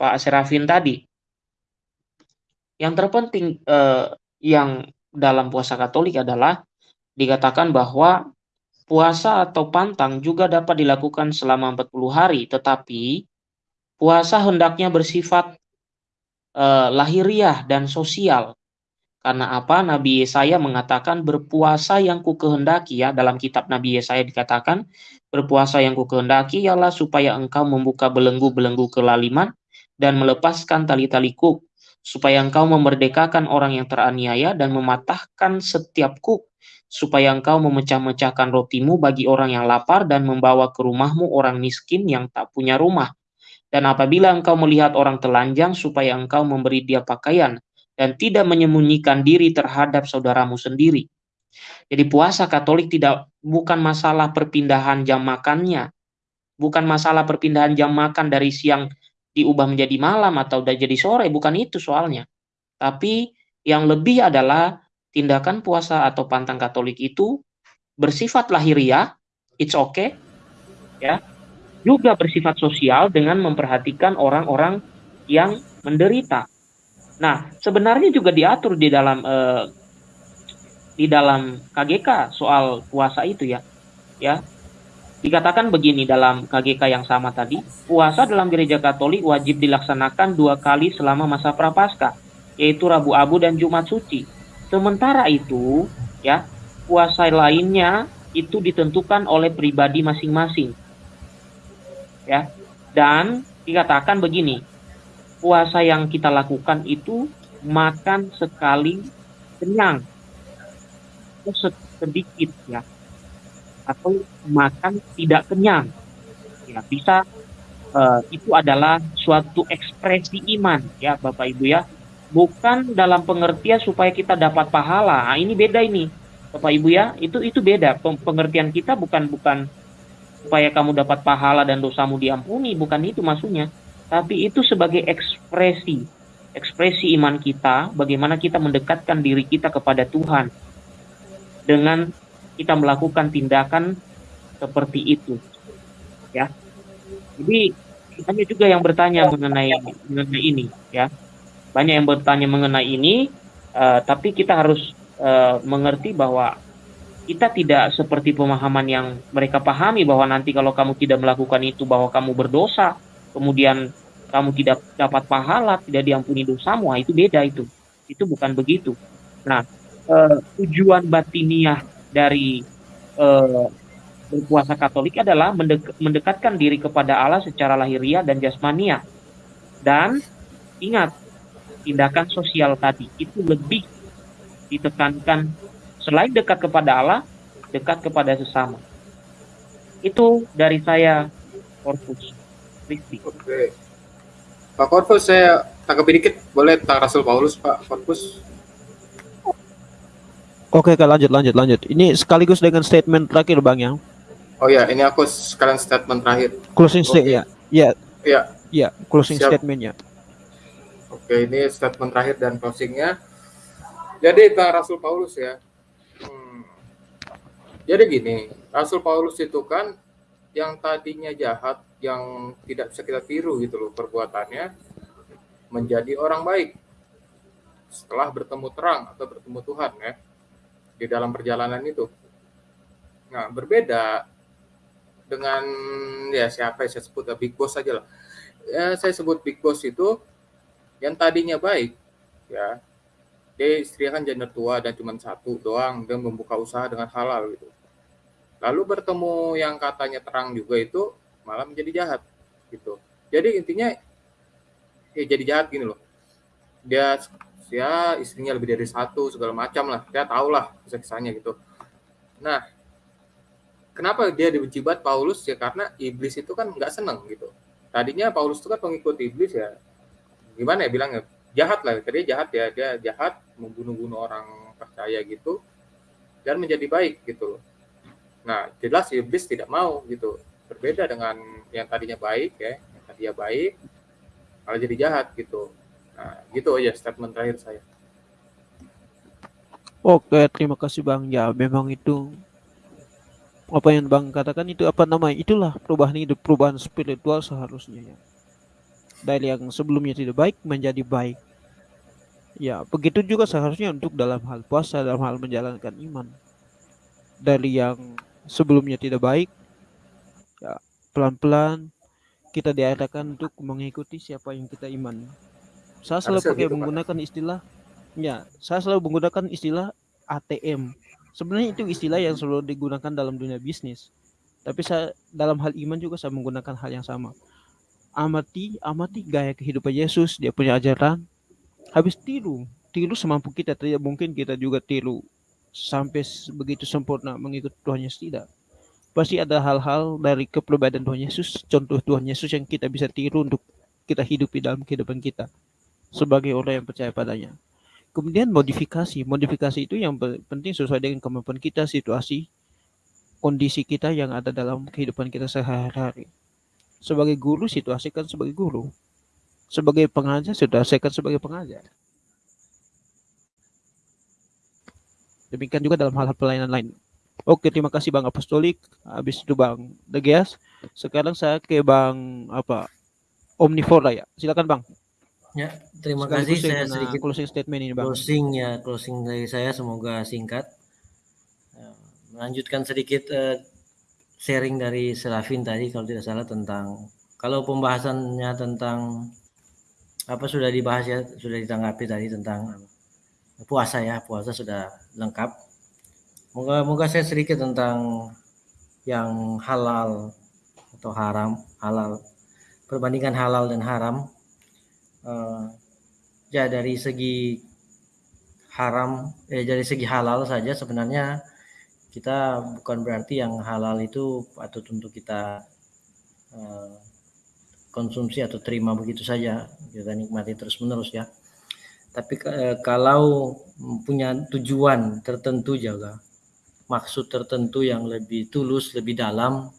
Pak Serafin tadi. Yang terpenting uh, yang dalam puasa Katolik adalah dikatakan bahwa puasa atau pantang juga dapat dilakukan selama 40 hari, tetapi puasa hendaknya bersifat uh, lahiriah dan sosial. Karena apa? Nabi Yesaya mengatakan berpuasa yang ku kehendaki ya dalam kitab Nabi Yesaya dikatakan berpuasa yang ku kehendaki ialah supaya engkau membuka belenggu-belenggu kelaliman dan melepaskan tali-tali kuk supaya engkau memerdekakan orang yang teraniaya dan mematahkan setiap kuk supaya engkau memecah-mecahkan rotimu bagi orang yang lapar dan membawa ke rumahmu orang miskin yang tak punya rumah dan apabila engkau melihat orang telanjang supaya engkau memberi dia pakaian dan tidak menyembunyikan diri terhadap saudaramu sendiri. Jadi puasa Katolik tidak bukan masalah perpindahan jam makannya, bukan masalah perpindahan jam makan dari siang diubah menjadi malam atau udah jadi sore, bukan itu soalnya. Tapi yang lebih adalah tindakan puasa atau pantang Katolik itu bersifat lahiriah, it's okay, ya, juga bersifat sosial dengan memperhatikan orang-orang yang menderita. Nah, sebenarnya juga diatur di dalam eh, di dalam KGK soal puasa itu ya. Ya. Dikatakan begini dalam KGK yang sama tadi, puasa dalam gereja Katolik wajib dilaksanakan dua kali selama masa prapaskah, yaitu Rabu Abu dan Jumat Suci. Sementara itu, ya, puasa lainnya itu ditentukan oleh pribadi masing-masing. Ya. Dan dikatakan begini, puasa yang kita lakukan itu makan sekali kenyang atau sedikit ya atau makan tidak kenyang ya bisa uh, itu adalah suatu ekspresi iman ya Bapak Ibu ya bukan dalam pengertian supaya kita dapat pahala. Nah, ini beda ini. Bapak Ibu ya itu itu beda. Pengertian kita bukan bukan supaya kamu dapat pahala dan dosamu diampuni. Bukan itu maksudnya. Tapi itu sebagai ekspresi, ekspresi iman kita, bagaimana kita mendekatkan diri kita kepada Tuhan. Dengan kita melakukan tindakan seperti itu. Ya. Jadi banyak juga yang bertanya mengenai mengenai ini, ya. Banyak yang bertanya mengenai ini, uh, tapi kita harus uh, mengerti bahwa kita tidak seperti pemahaman yang mereka pahami bahwa nanti kalau kamu tidak melakukan itu bahwa kamu berdosa, kemudian kamu tidak dapat pahala, tidak diampuni dosamu, nah, itu beda itu. Itu bukan begitu. Nah, eh, tujuan batiniah dari eh, berpuasa Katolik adalah mendek mendekatkan diri kepada Allah secara lahiriah dan jasmania. Dan ingat, tindakan sosial tadi itu lebih ditekankan selain dekat kepada Allah, dekat kepada sesama. Itu dari saya, Corpus Christi. Oke. Pak Corpus, saya tanggapi dikit. Boleh tentang Rasul Paulus, Pak Corpus? Oke, Kak, lanjut, lanjut, lanjut. Ini sekaligus dengan statement terakhir, Bang, ya? Oh ya, ini aku sekalian statement terakhir. Closing statement, ya. Ya. Ya. Ya, closing Siap. statementnya. Oke, ini statement terakhir dan closingnya. Jadi Rasul Paulus ya. Hmm. Jadi gini, Rasul Paulus itu kan yang tadinya jahat, yang tidak bisa kita tiru gitu loh perbuatannya, menjadi orang baik setelah bertemu terang atau bertemu Tuhan ya di dalam perjalanan itu. Nah berbeda dengan ya siapa yang saya sebut ya, Big Boss saja lah. Ya, saya sebut Big Boss itu yang tadinya baik ya dia istri kan gender tua dan cuma satu doang dan membuka usaha dengan halal gitu Lalu bertemu yang katanya terang juga itu malah menjadi jahat gitu. Jadi intinya ya jadi jahat gini loh. Dia ya istrinya lebih dari satu segala macam lah. Dia tahu lah kisah-kisahnya gitu. Nah, kenapa dia dibenci banget Paulus ya karena iblis itu kan nggak seneng gitu. Tadinya Paulus itu kan pengikut iblis ya. Gimana ya bilangnya? Jahat lah, tadi jahat ya, dia jahat membunuh-bunuh orang percaya gitu dan menjadi baik gitu loh Nah, jelas iblis tidak mau gitu. Berbeda dengan yang tadinya baik ya, yang tadinya baik malah jadi jahat gitu. Nah, gitu aja statement terakhir saya. Oke, terima kasih Bang. Ya, memang itu apa yang Bang katakan itu apa namanya? Itulah perubahan hidup, perubahan spiritual seharusnya ya. Dari yang sebelumnya tidak baik menjadi baik. Ya, begitu juga seharusnya untuk dalam hal puasa, dalam hal menjalankan iman. Dari yang sebelumnya tidak baik, ya pelan-pelan kita diarahkan untuk mengikuti siapa yang kita iman. Saya selalu pakai gitu, menggunakan Pak. istilah, ya, saya selalu menggunakan istilah ATM. Sebenarnya itu istilah yang selalu digunakan dalam dunia bisnis. Tapi saya dalam hal iman juga saya menggunakan hal yang sama. Amati, amati gaya kehidupan Yesus, dia punya ajaran. Habis tiru, tiru semampu kita. Tidak mungkin kita juga tiru sampai begitu sempurna mengikut Tuhan Yesus tidak pasti ada hal-hal dari kepribadian Tuhan Yesus, contoh Tuhan Yesus yang kita bisa tiru untuk kita hidupi dalam kehidupan kita sebagai orang yang percaya padanya. Kemudian modifikasi, modifikasi itu yang penting sesuai dengan kemampuan kita, situasi, kondisi kita yang ada dalam kehidupan kita sehari-hari. Sebagai guru, situasikan sebagai guru. Sebagai pengajar, situasikan sebagai pengajar. Demikian juga dalam hal-hal pelayanan lain. Oke, terima kasih Bang Apostolik. Habis itu Bang Degias. Sekarang saya ke Bang apa? Omnivora ya. Silakan Bang. Ya, terima Sekali kasih. Saya sedikit closing statement ini Bang. Closing ya, closing dari saya semoga singkat. Ya, melanjutkan sedikit uh, sharing dari Serafin tadi kalau tidak salah tentang kalau pembahasannya tentang apa sudah dibahas ya, sudah ditanggapi tadi tentang puasa ya, puasa sudah lengkap Moga-moga saya sedikit tentang yang halal atau haram, halal. Perbandingan halal dan haram. Uh, ya dari segi haram, eh dari segi halal saja sebenarnya kita bukan berarti yang halal itu patut untuk kita uh, konsumsi atau terima begitu saja kita nikmati terus menerus ya tapi uh, kalau punya tujuan tertentu juga maksud tertentu yang lebih tulus, lebih dalam,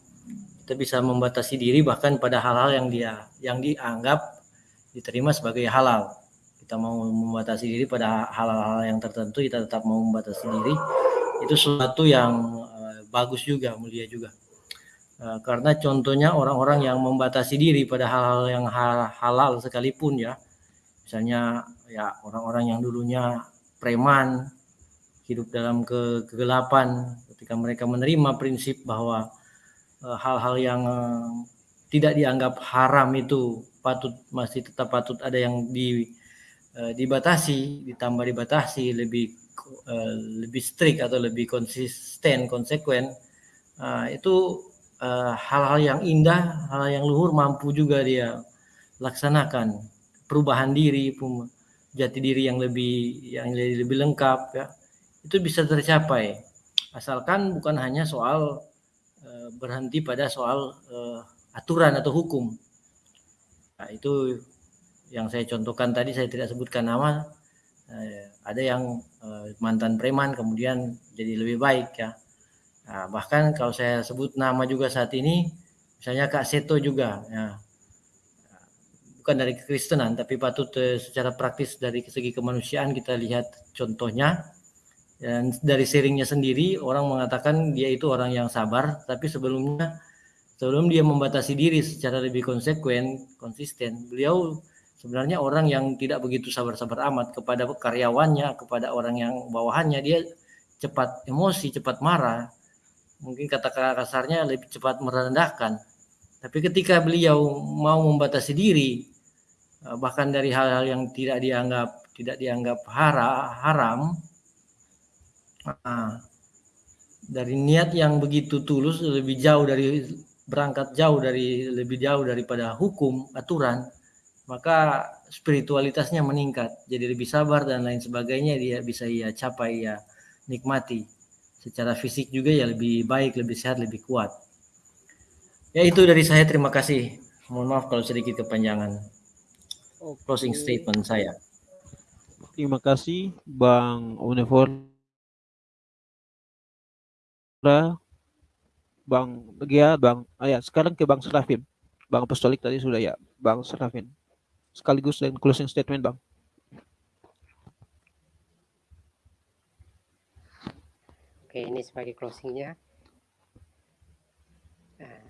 kita bisa membatasi diri bahkan pada hal-hal yang dia yang dianggap diterima sebagai halal. Kita mau membatasi diri pada hal-hal yang tertentu, kita tetap mau membatasi diri. Itu sesuatu yang uh, bagus juga, mulia juga. Uh, karena contohnya orang-orang yang membatasi diri pada hal-hal yang halal sekalipun ya. Misalnya ya orang-orang yang dulunya preman, hidup dalam ke kegelapan ketika mereka menerima prinsip bahwa eh, hal-hal yang tidak dianggap haram itu patut masih tetap patut ada yang di dibatasi ditambah dibatasi lebih uh, lebih strict atau lebih konsisten konsekuen uh, itu hal-hal uh, yang indah hal yang luhur mampu juga dia laksanakan. Perubahan diri jati diri yang lebih yang lebih lengkap ya. Itu bisa tercapai. Asalkan bukan hanya soal e, berhenti pada soal e, aturan atau hukum. Nah, itu yang saya contohkan tadi saya tidak sebutkan nama ada yang e, mantan preman kemudian jadi lebih baik ya. Nah, bahkan kalau saya sebut nama juga saat ini misalnya Kak Seto juga ya. Bukan dari kekristenan tapi patut e, secara praktis dari segi kemanusiaan kita lihat contohnya. Dan dari sharingnya sendiri orang mengatakan dia itu orang yang sabar, tapi sebelumnya sebelum dia membatasi diri secara lebih konsekuen, konsisten, beliau sebenarnya orang yang tidak begitu sabar-sabar amat kepada karyawannya, kepada orang yang bawahannya dia cepat emosi, cepat marah. Mungkin kata kasarnya lebih cepat merendahkan. Tapi ketika beliau mau membatasi diri bahkan dari hal-hal yang tidak dianggap tidak dianggap hara, haram, Nah, dari niat yang begitu tulus lebih jauh dari berangkat jauh dari lebih jauh daripada hukum aturan maka spiritualitasnya meningkat. Jadi lebih sabar dan lain sebagainya dia bisa ia capai ya nikmati. Secara fisik juga ya lebih baik lebih sehat lebih kuat. Ya itu dari saya. Terima kasih. Mohon maaf kalau sedikit kepanjangan. Closing statement saya. Terima kasih Bang Unifor Bang Gia, Bang, ah ya, sekarang ke Bang Serafin. Bang Apostolik tadi sudah ya, Bang Serafin. Sekaligus dan closing statement, Bang. oke ini sebagai closingnya nah,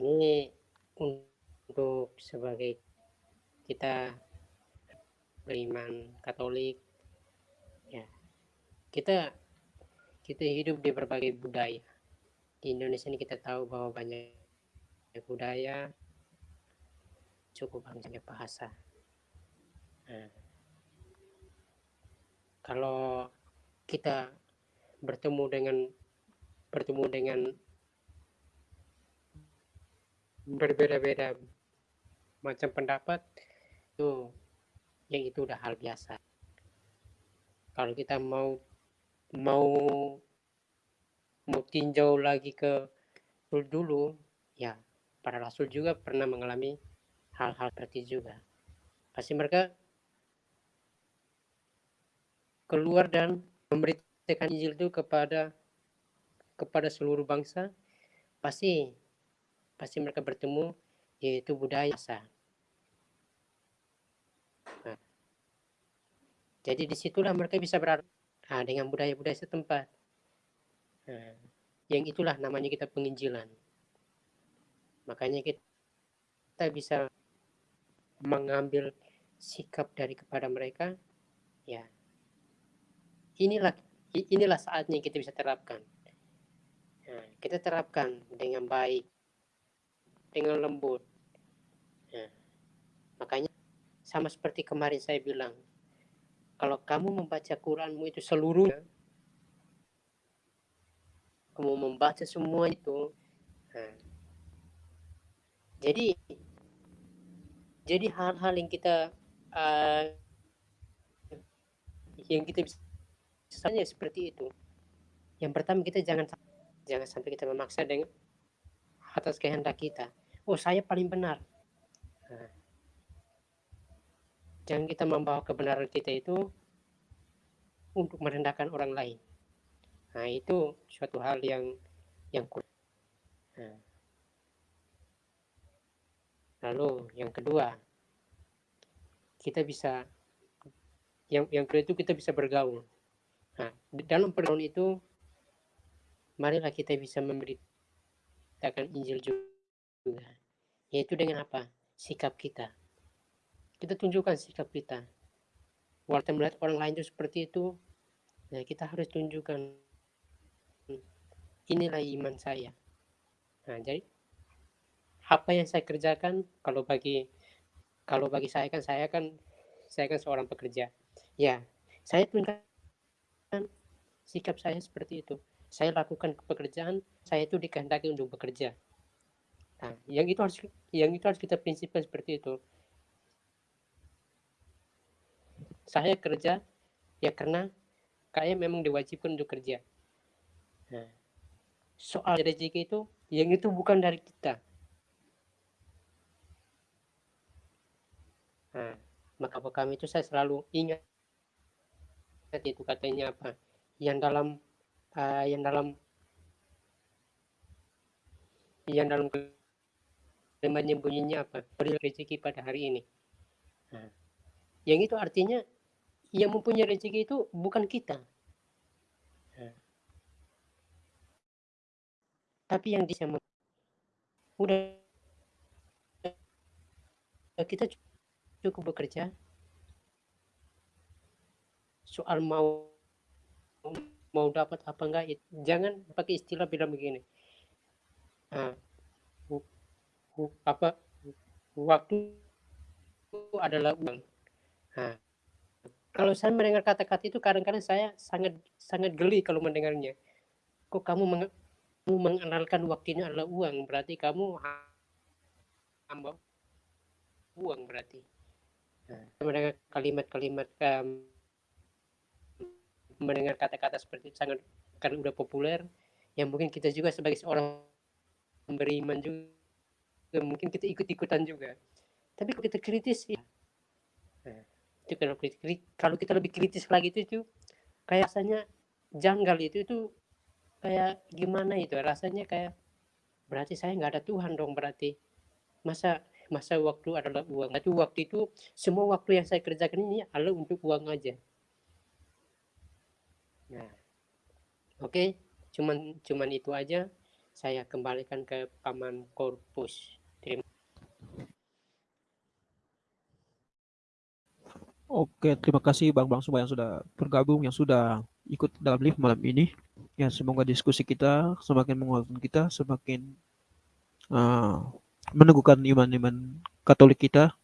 ini untuk sebagai kita beriman Katolik ya kita kita hidup di berbagai budaya di Indonesia ini kita tahu bahwa banyak budaya cukup banyak bahasa. Nah, kalau kita bertemu dengan bertemu dengan berbeda-beda macam pendapat itu yang itu udah hal biasa. Kalau kita mau mau mau tinjau lagi ke dulu ya para rasul juga pernah mengalami hal-hal seperti juga. Pasti mereka keluar dan memberitakan Injil itu kepada kepada seluruh bangsa pasti pasti mereka bertemu yaitu budaya nah, jadi di situlah mereka bisa berada nah, dengan budaya-budaya setempat. Nah, yang itulah namanya kita penginjilan. Makanya kita, kita bisa mengambil sikap dari kepada mereka ya inilah inilah saatnya kita bisa terapkan. Nah, kita terapkan dengan baik, dengan lembut. Nah, makanya sama seperti kemarin saya bilang, kalau kamu membaca Quranmu itu seluruhnya, kamu membaca semua itu, nah, jadi jadi hal-hal yang kita uh, yang kita bisa seperti itu. Yang pertama kita jangan jangan sampai kita memaksa dengan atas kehendak kita. Oh saya paling benar. Nah, jangan kita membawa kebenaran kita itu untuk merendahkan orang lain. Nah itu suatu hal yang yang kurang. Nah. Lalu yang kedua, kita bisa yang yang kedua itu kita bisa bergaul. Nah, dalam pergaulan itu, marilah kita bisa memberitakan Injil juga. Yaitu dengan apa? Sikap kita. Kita tunjukkan sikap kita. Walaupun melihat orang lain itu seperti itu, nah kita harus tunjukkan inilah iman saya. Nah, jadi apa yang saya kerjakan kalau bagi kalau bagi saya kan saya kan saya kan seorang pekerja. Ya, saya tunjukkan sikap saya seperti itu. Saya lakukan pekerjaan, saya itu dikehendaki untuk bekerja. Nah, yang itu harus yang itu harus kita prinsipkan seperti itu. Saya kerja ya karena kayak memang diwajibkan untuk kerja. Nah, soal rezeki itu yang itu bukan dari kita. Nah, maka kami itu saya selalu ingat itu katanya apa? Yang dalam uh, yang dalam yang dalam kalimatnya bunyinya apa? Beri rezeki pada hari ini. Nah, yang itu artinya yang mempunyai rezeki itu bukan kita. Nah, tapi yang bisa udah kita cukup bekerja. Soal mau mau dapat apa enggak jangan pakai istilah bilang begini. Nah, apa waktu adalah uang. Nah, kalau saya mendengar kata-kata itu kadang-kadang saya sangat sangat geli kalau mendengarnya. Kok kamu meng mengenalkan waktunya adalah uang berarti kamu hamba uang berarti mendengar kalimat-kalimat um, mendengar kata-kata seperti itu sangat karena udah populer. Yang mungkin kita juga sebagai seorang beriman juga mungkin kita ikut-ikutan juga. Tapi kalau kita kritis ya nah, itu kalau kalau kita lebih kritis lagi itu itu kayak rasanya janggal itu itu kayak gimana itu? Rasanya kayak berarti saya nggak ada Tuhan dong berarti. Masa masa waktu adalah uang itu waktu itu semua waktu yang saya kerjakan ini adalah untuk uang aja Nah, oke. Okay? cuman cuman itu aja saya kembalikan ke paman korpus terima Oke, terima kasih Bang Bang semua yang sudah bergabung, yang sudah ikut dalam live malam ini. Ya, semoga diskusi kita semakin menguatkan kita, semakin uh, meneguhkan iman-iman Katolik kita,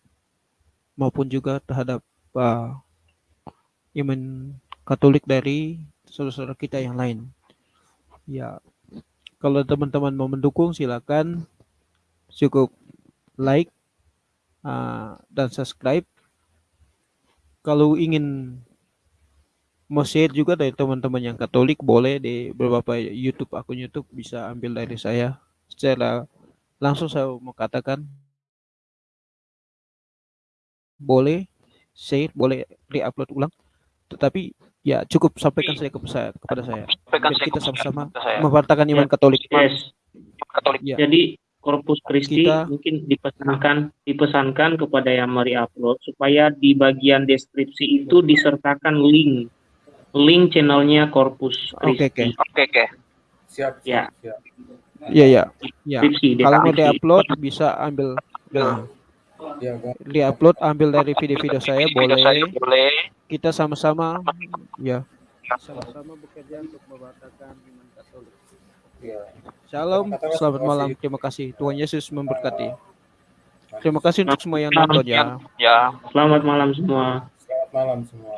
maupun juga terhadap uh, iman Katolik dari saudara-saudara kita yang lain. Ya, kalau teman-teman mau mendukung silakan cukup like uh, dan subscribe kalau ingin mau share juga dari teman-teman yang Katolik boleh di beberapa YouTube akun YouTube bisa ambil dari saya secara langsung saya mau katakan boleh share boleh re-upload ulang tetapi ya cukup sampaikan saya ke saya kepada saya sampaikan kita sama-sama mempertahankan iman Katolik yes. Katolik ya. jadi Korpus Christi kita, mungkin dipesankan dipesankan kepada yang mari upload supaya di bagian deskripsi itu disertakan link link channelnya Korpus Christi. Oke okay, oke. Okay. Okay, Siap, ya. siap. Iya ya. Ya. Kalau mau diupload bisa ambil nah, ya, diupload ambil dari video-video saya boleh. Kita sama-sama ya sama-sama bekerja untuk membatalkan iman Katolik. Ya. Shalom, selamat malam. Terima kasih. Tuhan Yesus memberkati. Terima kasih untuk semua yang nonton ya. Ya, selamat malam semua. Selamat malam semua.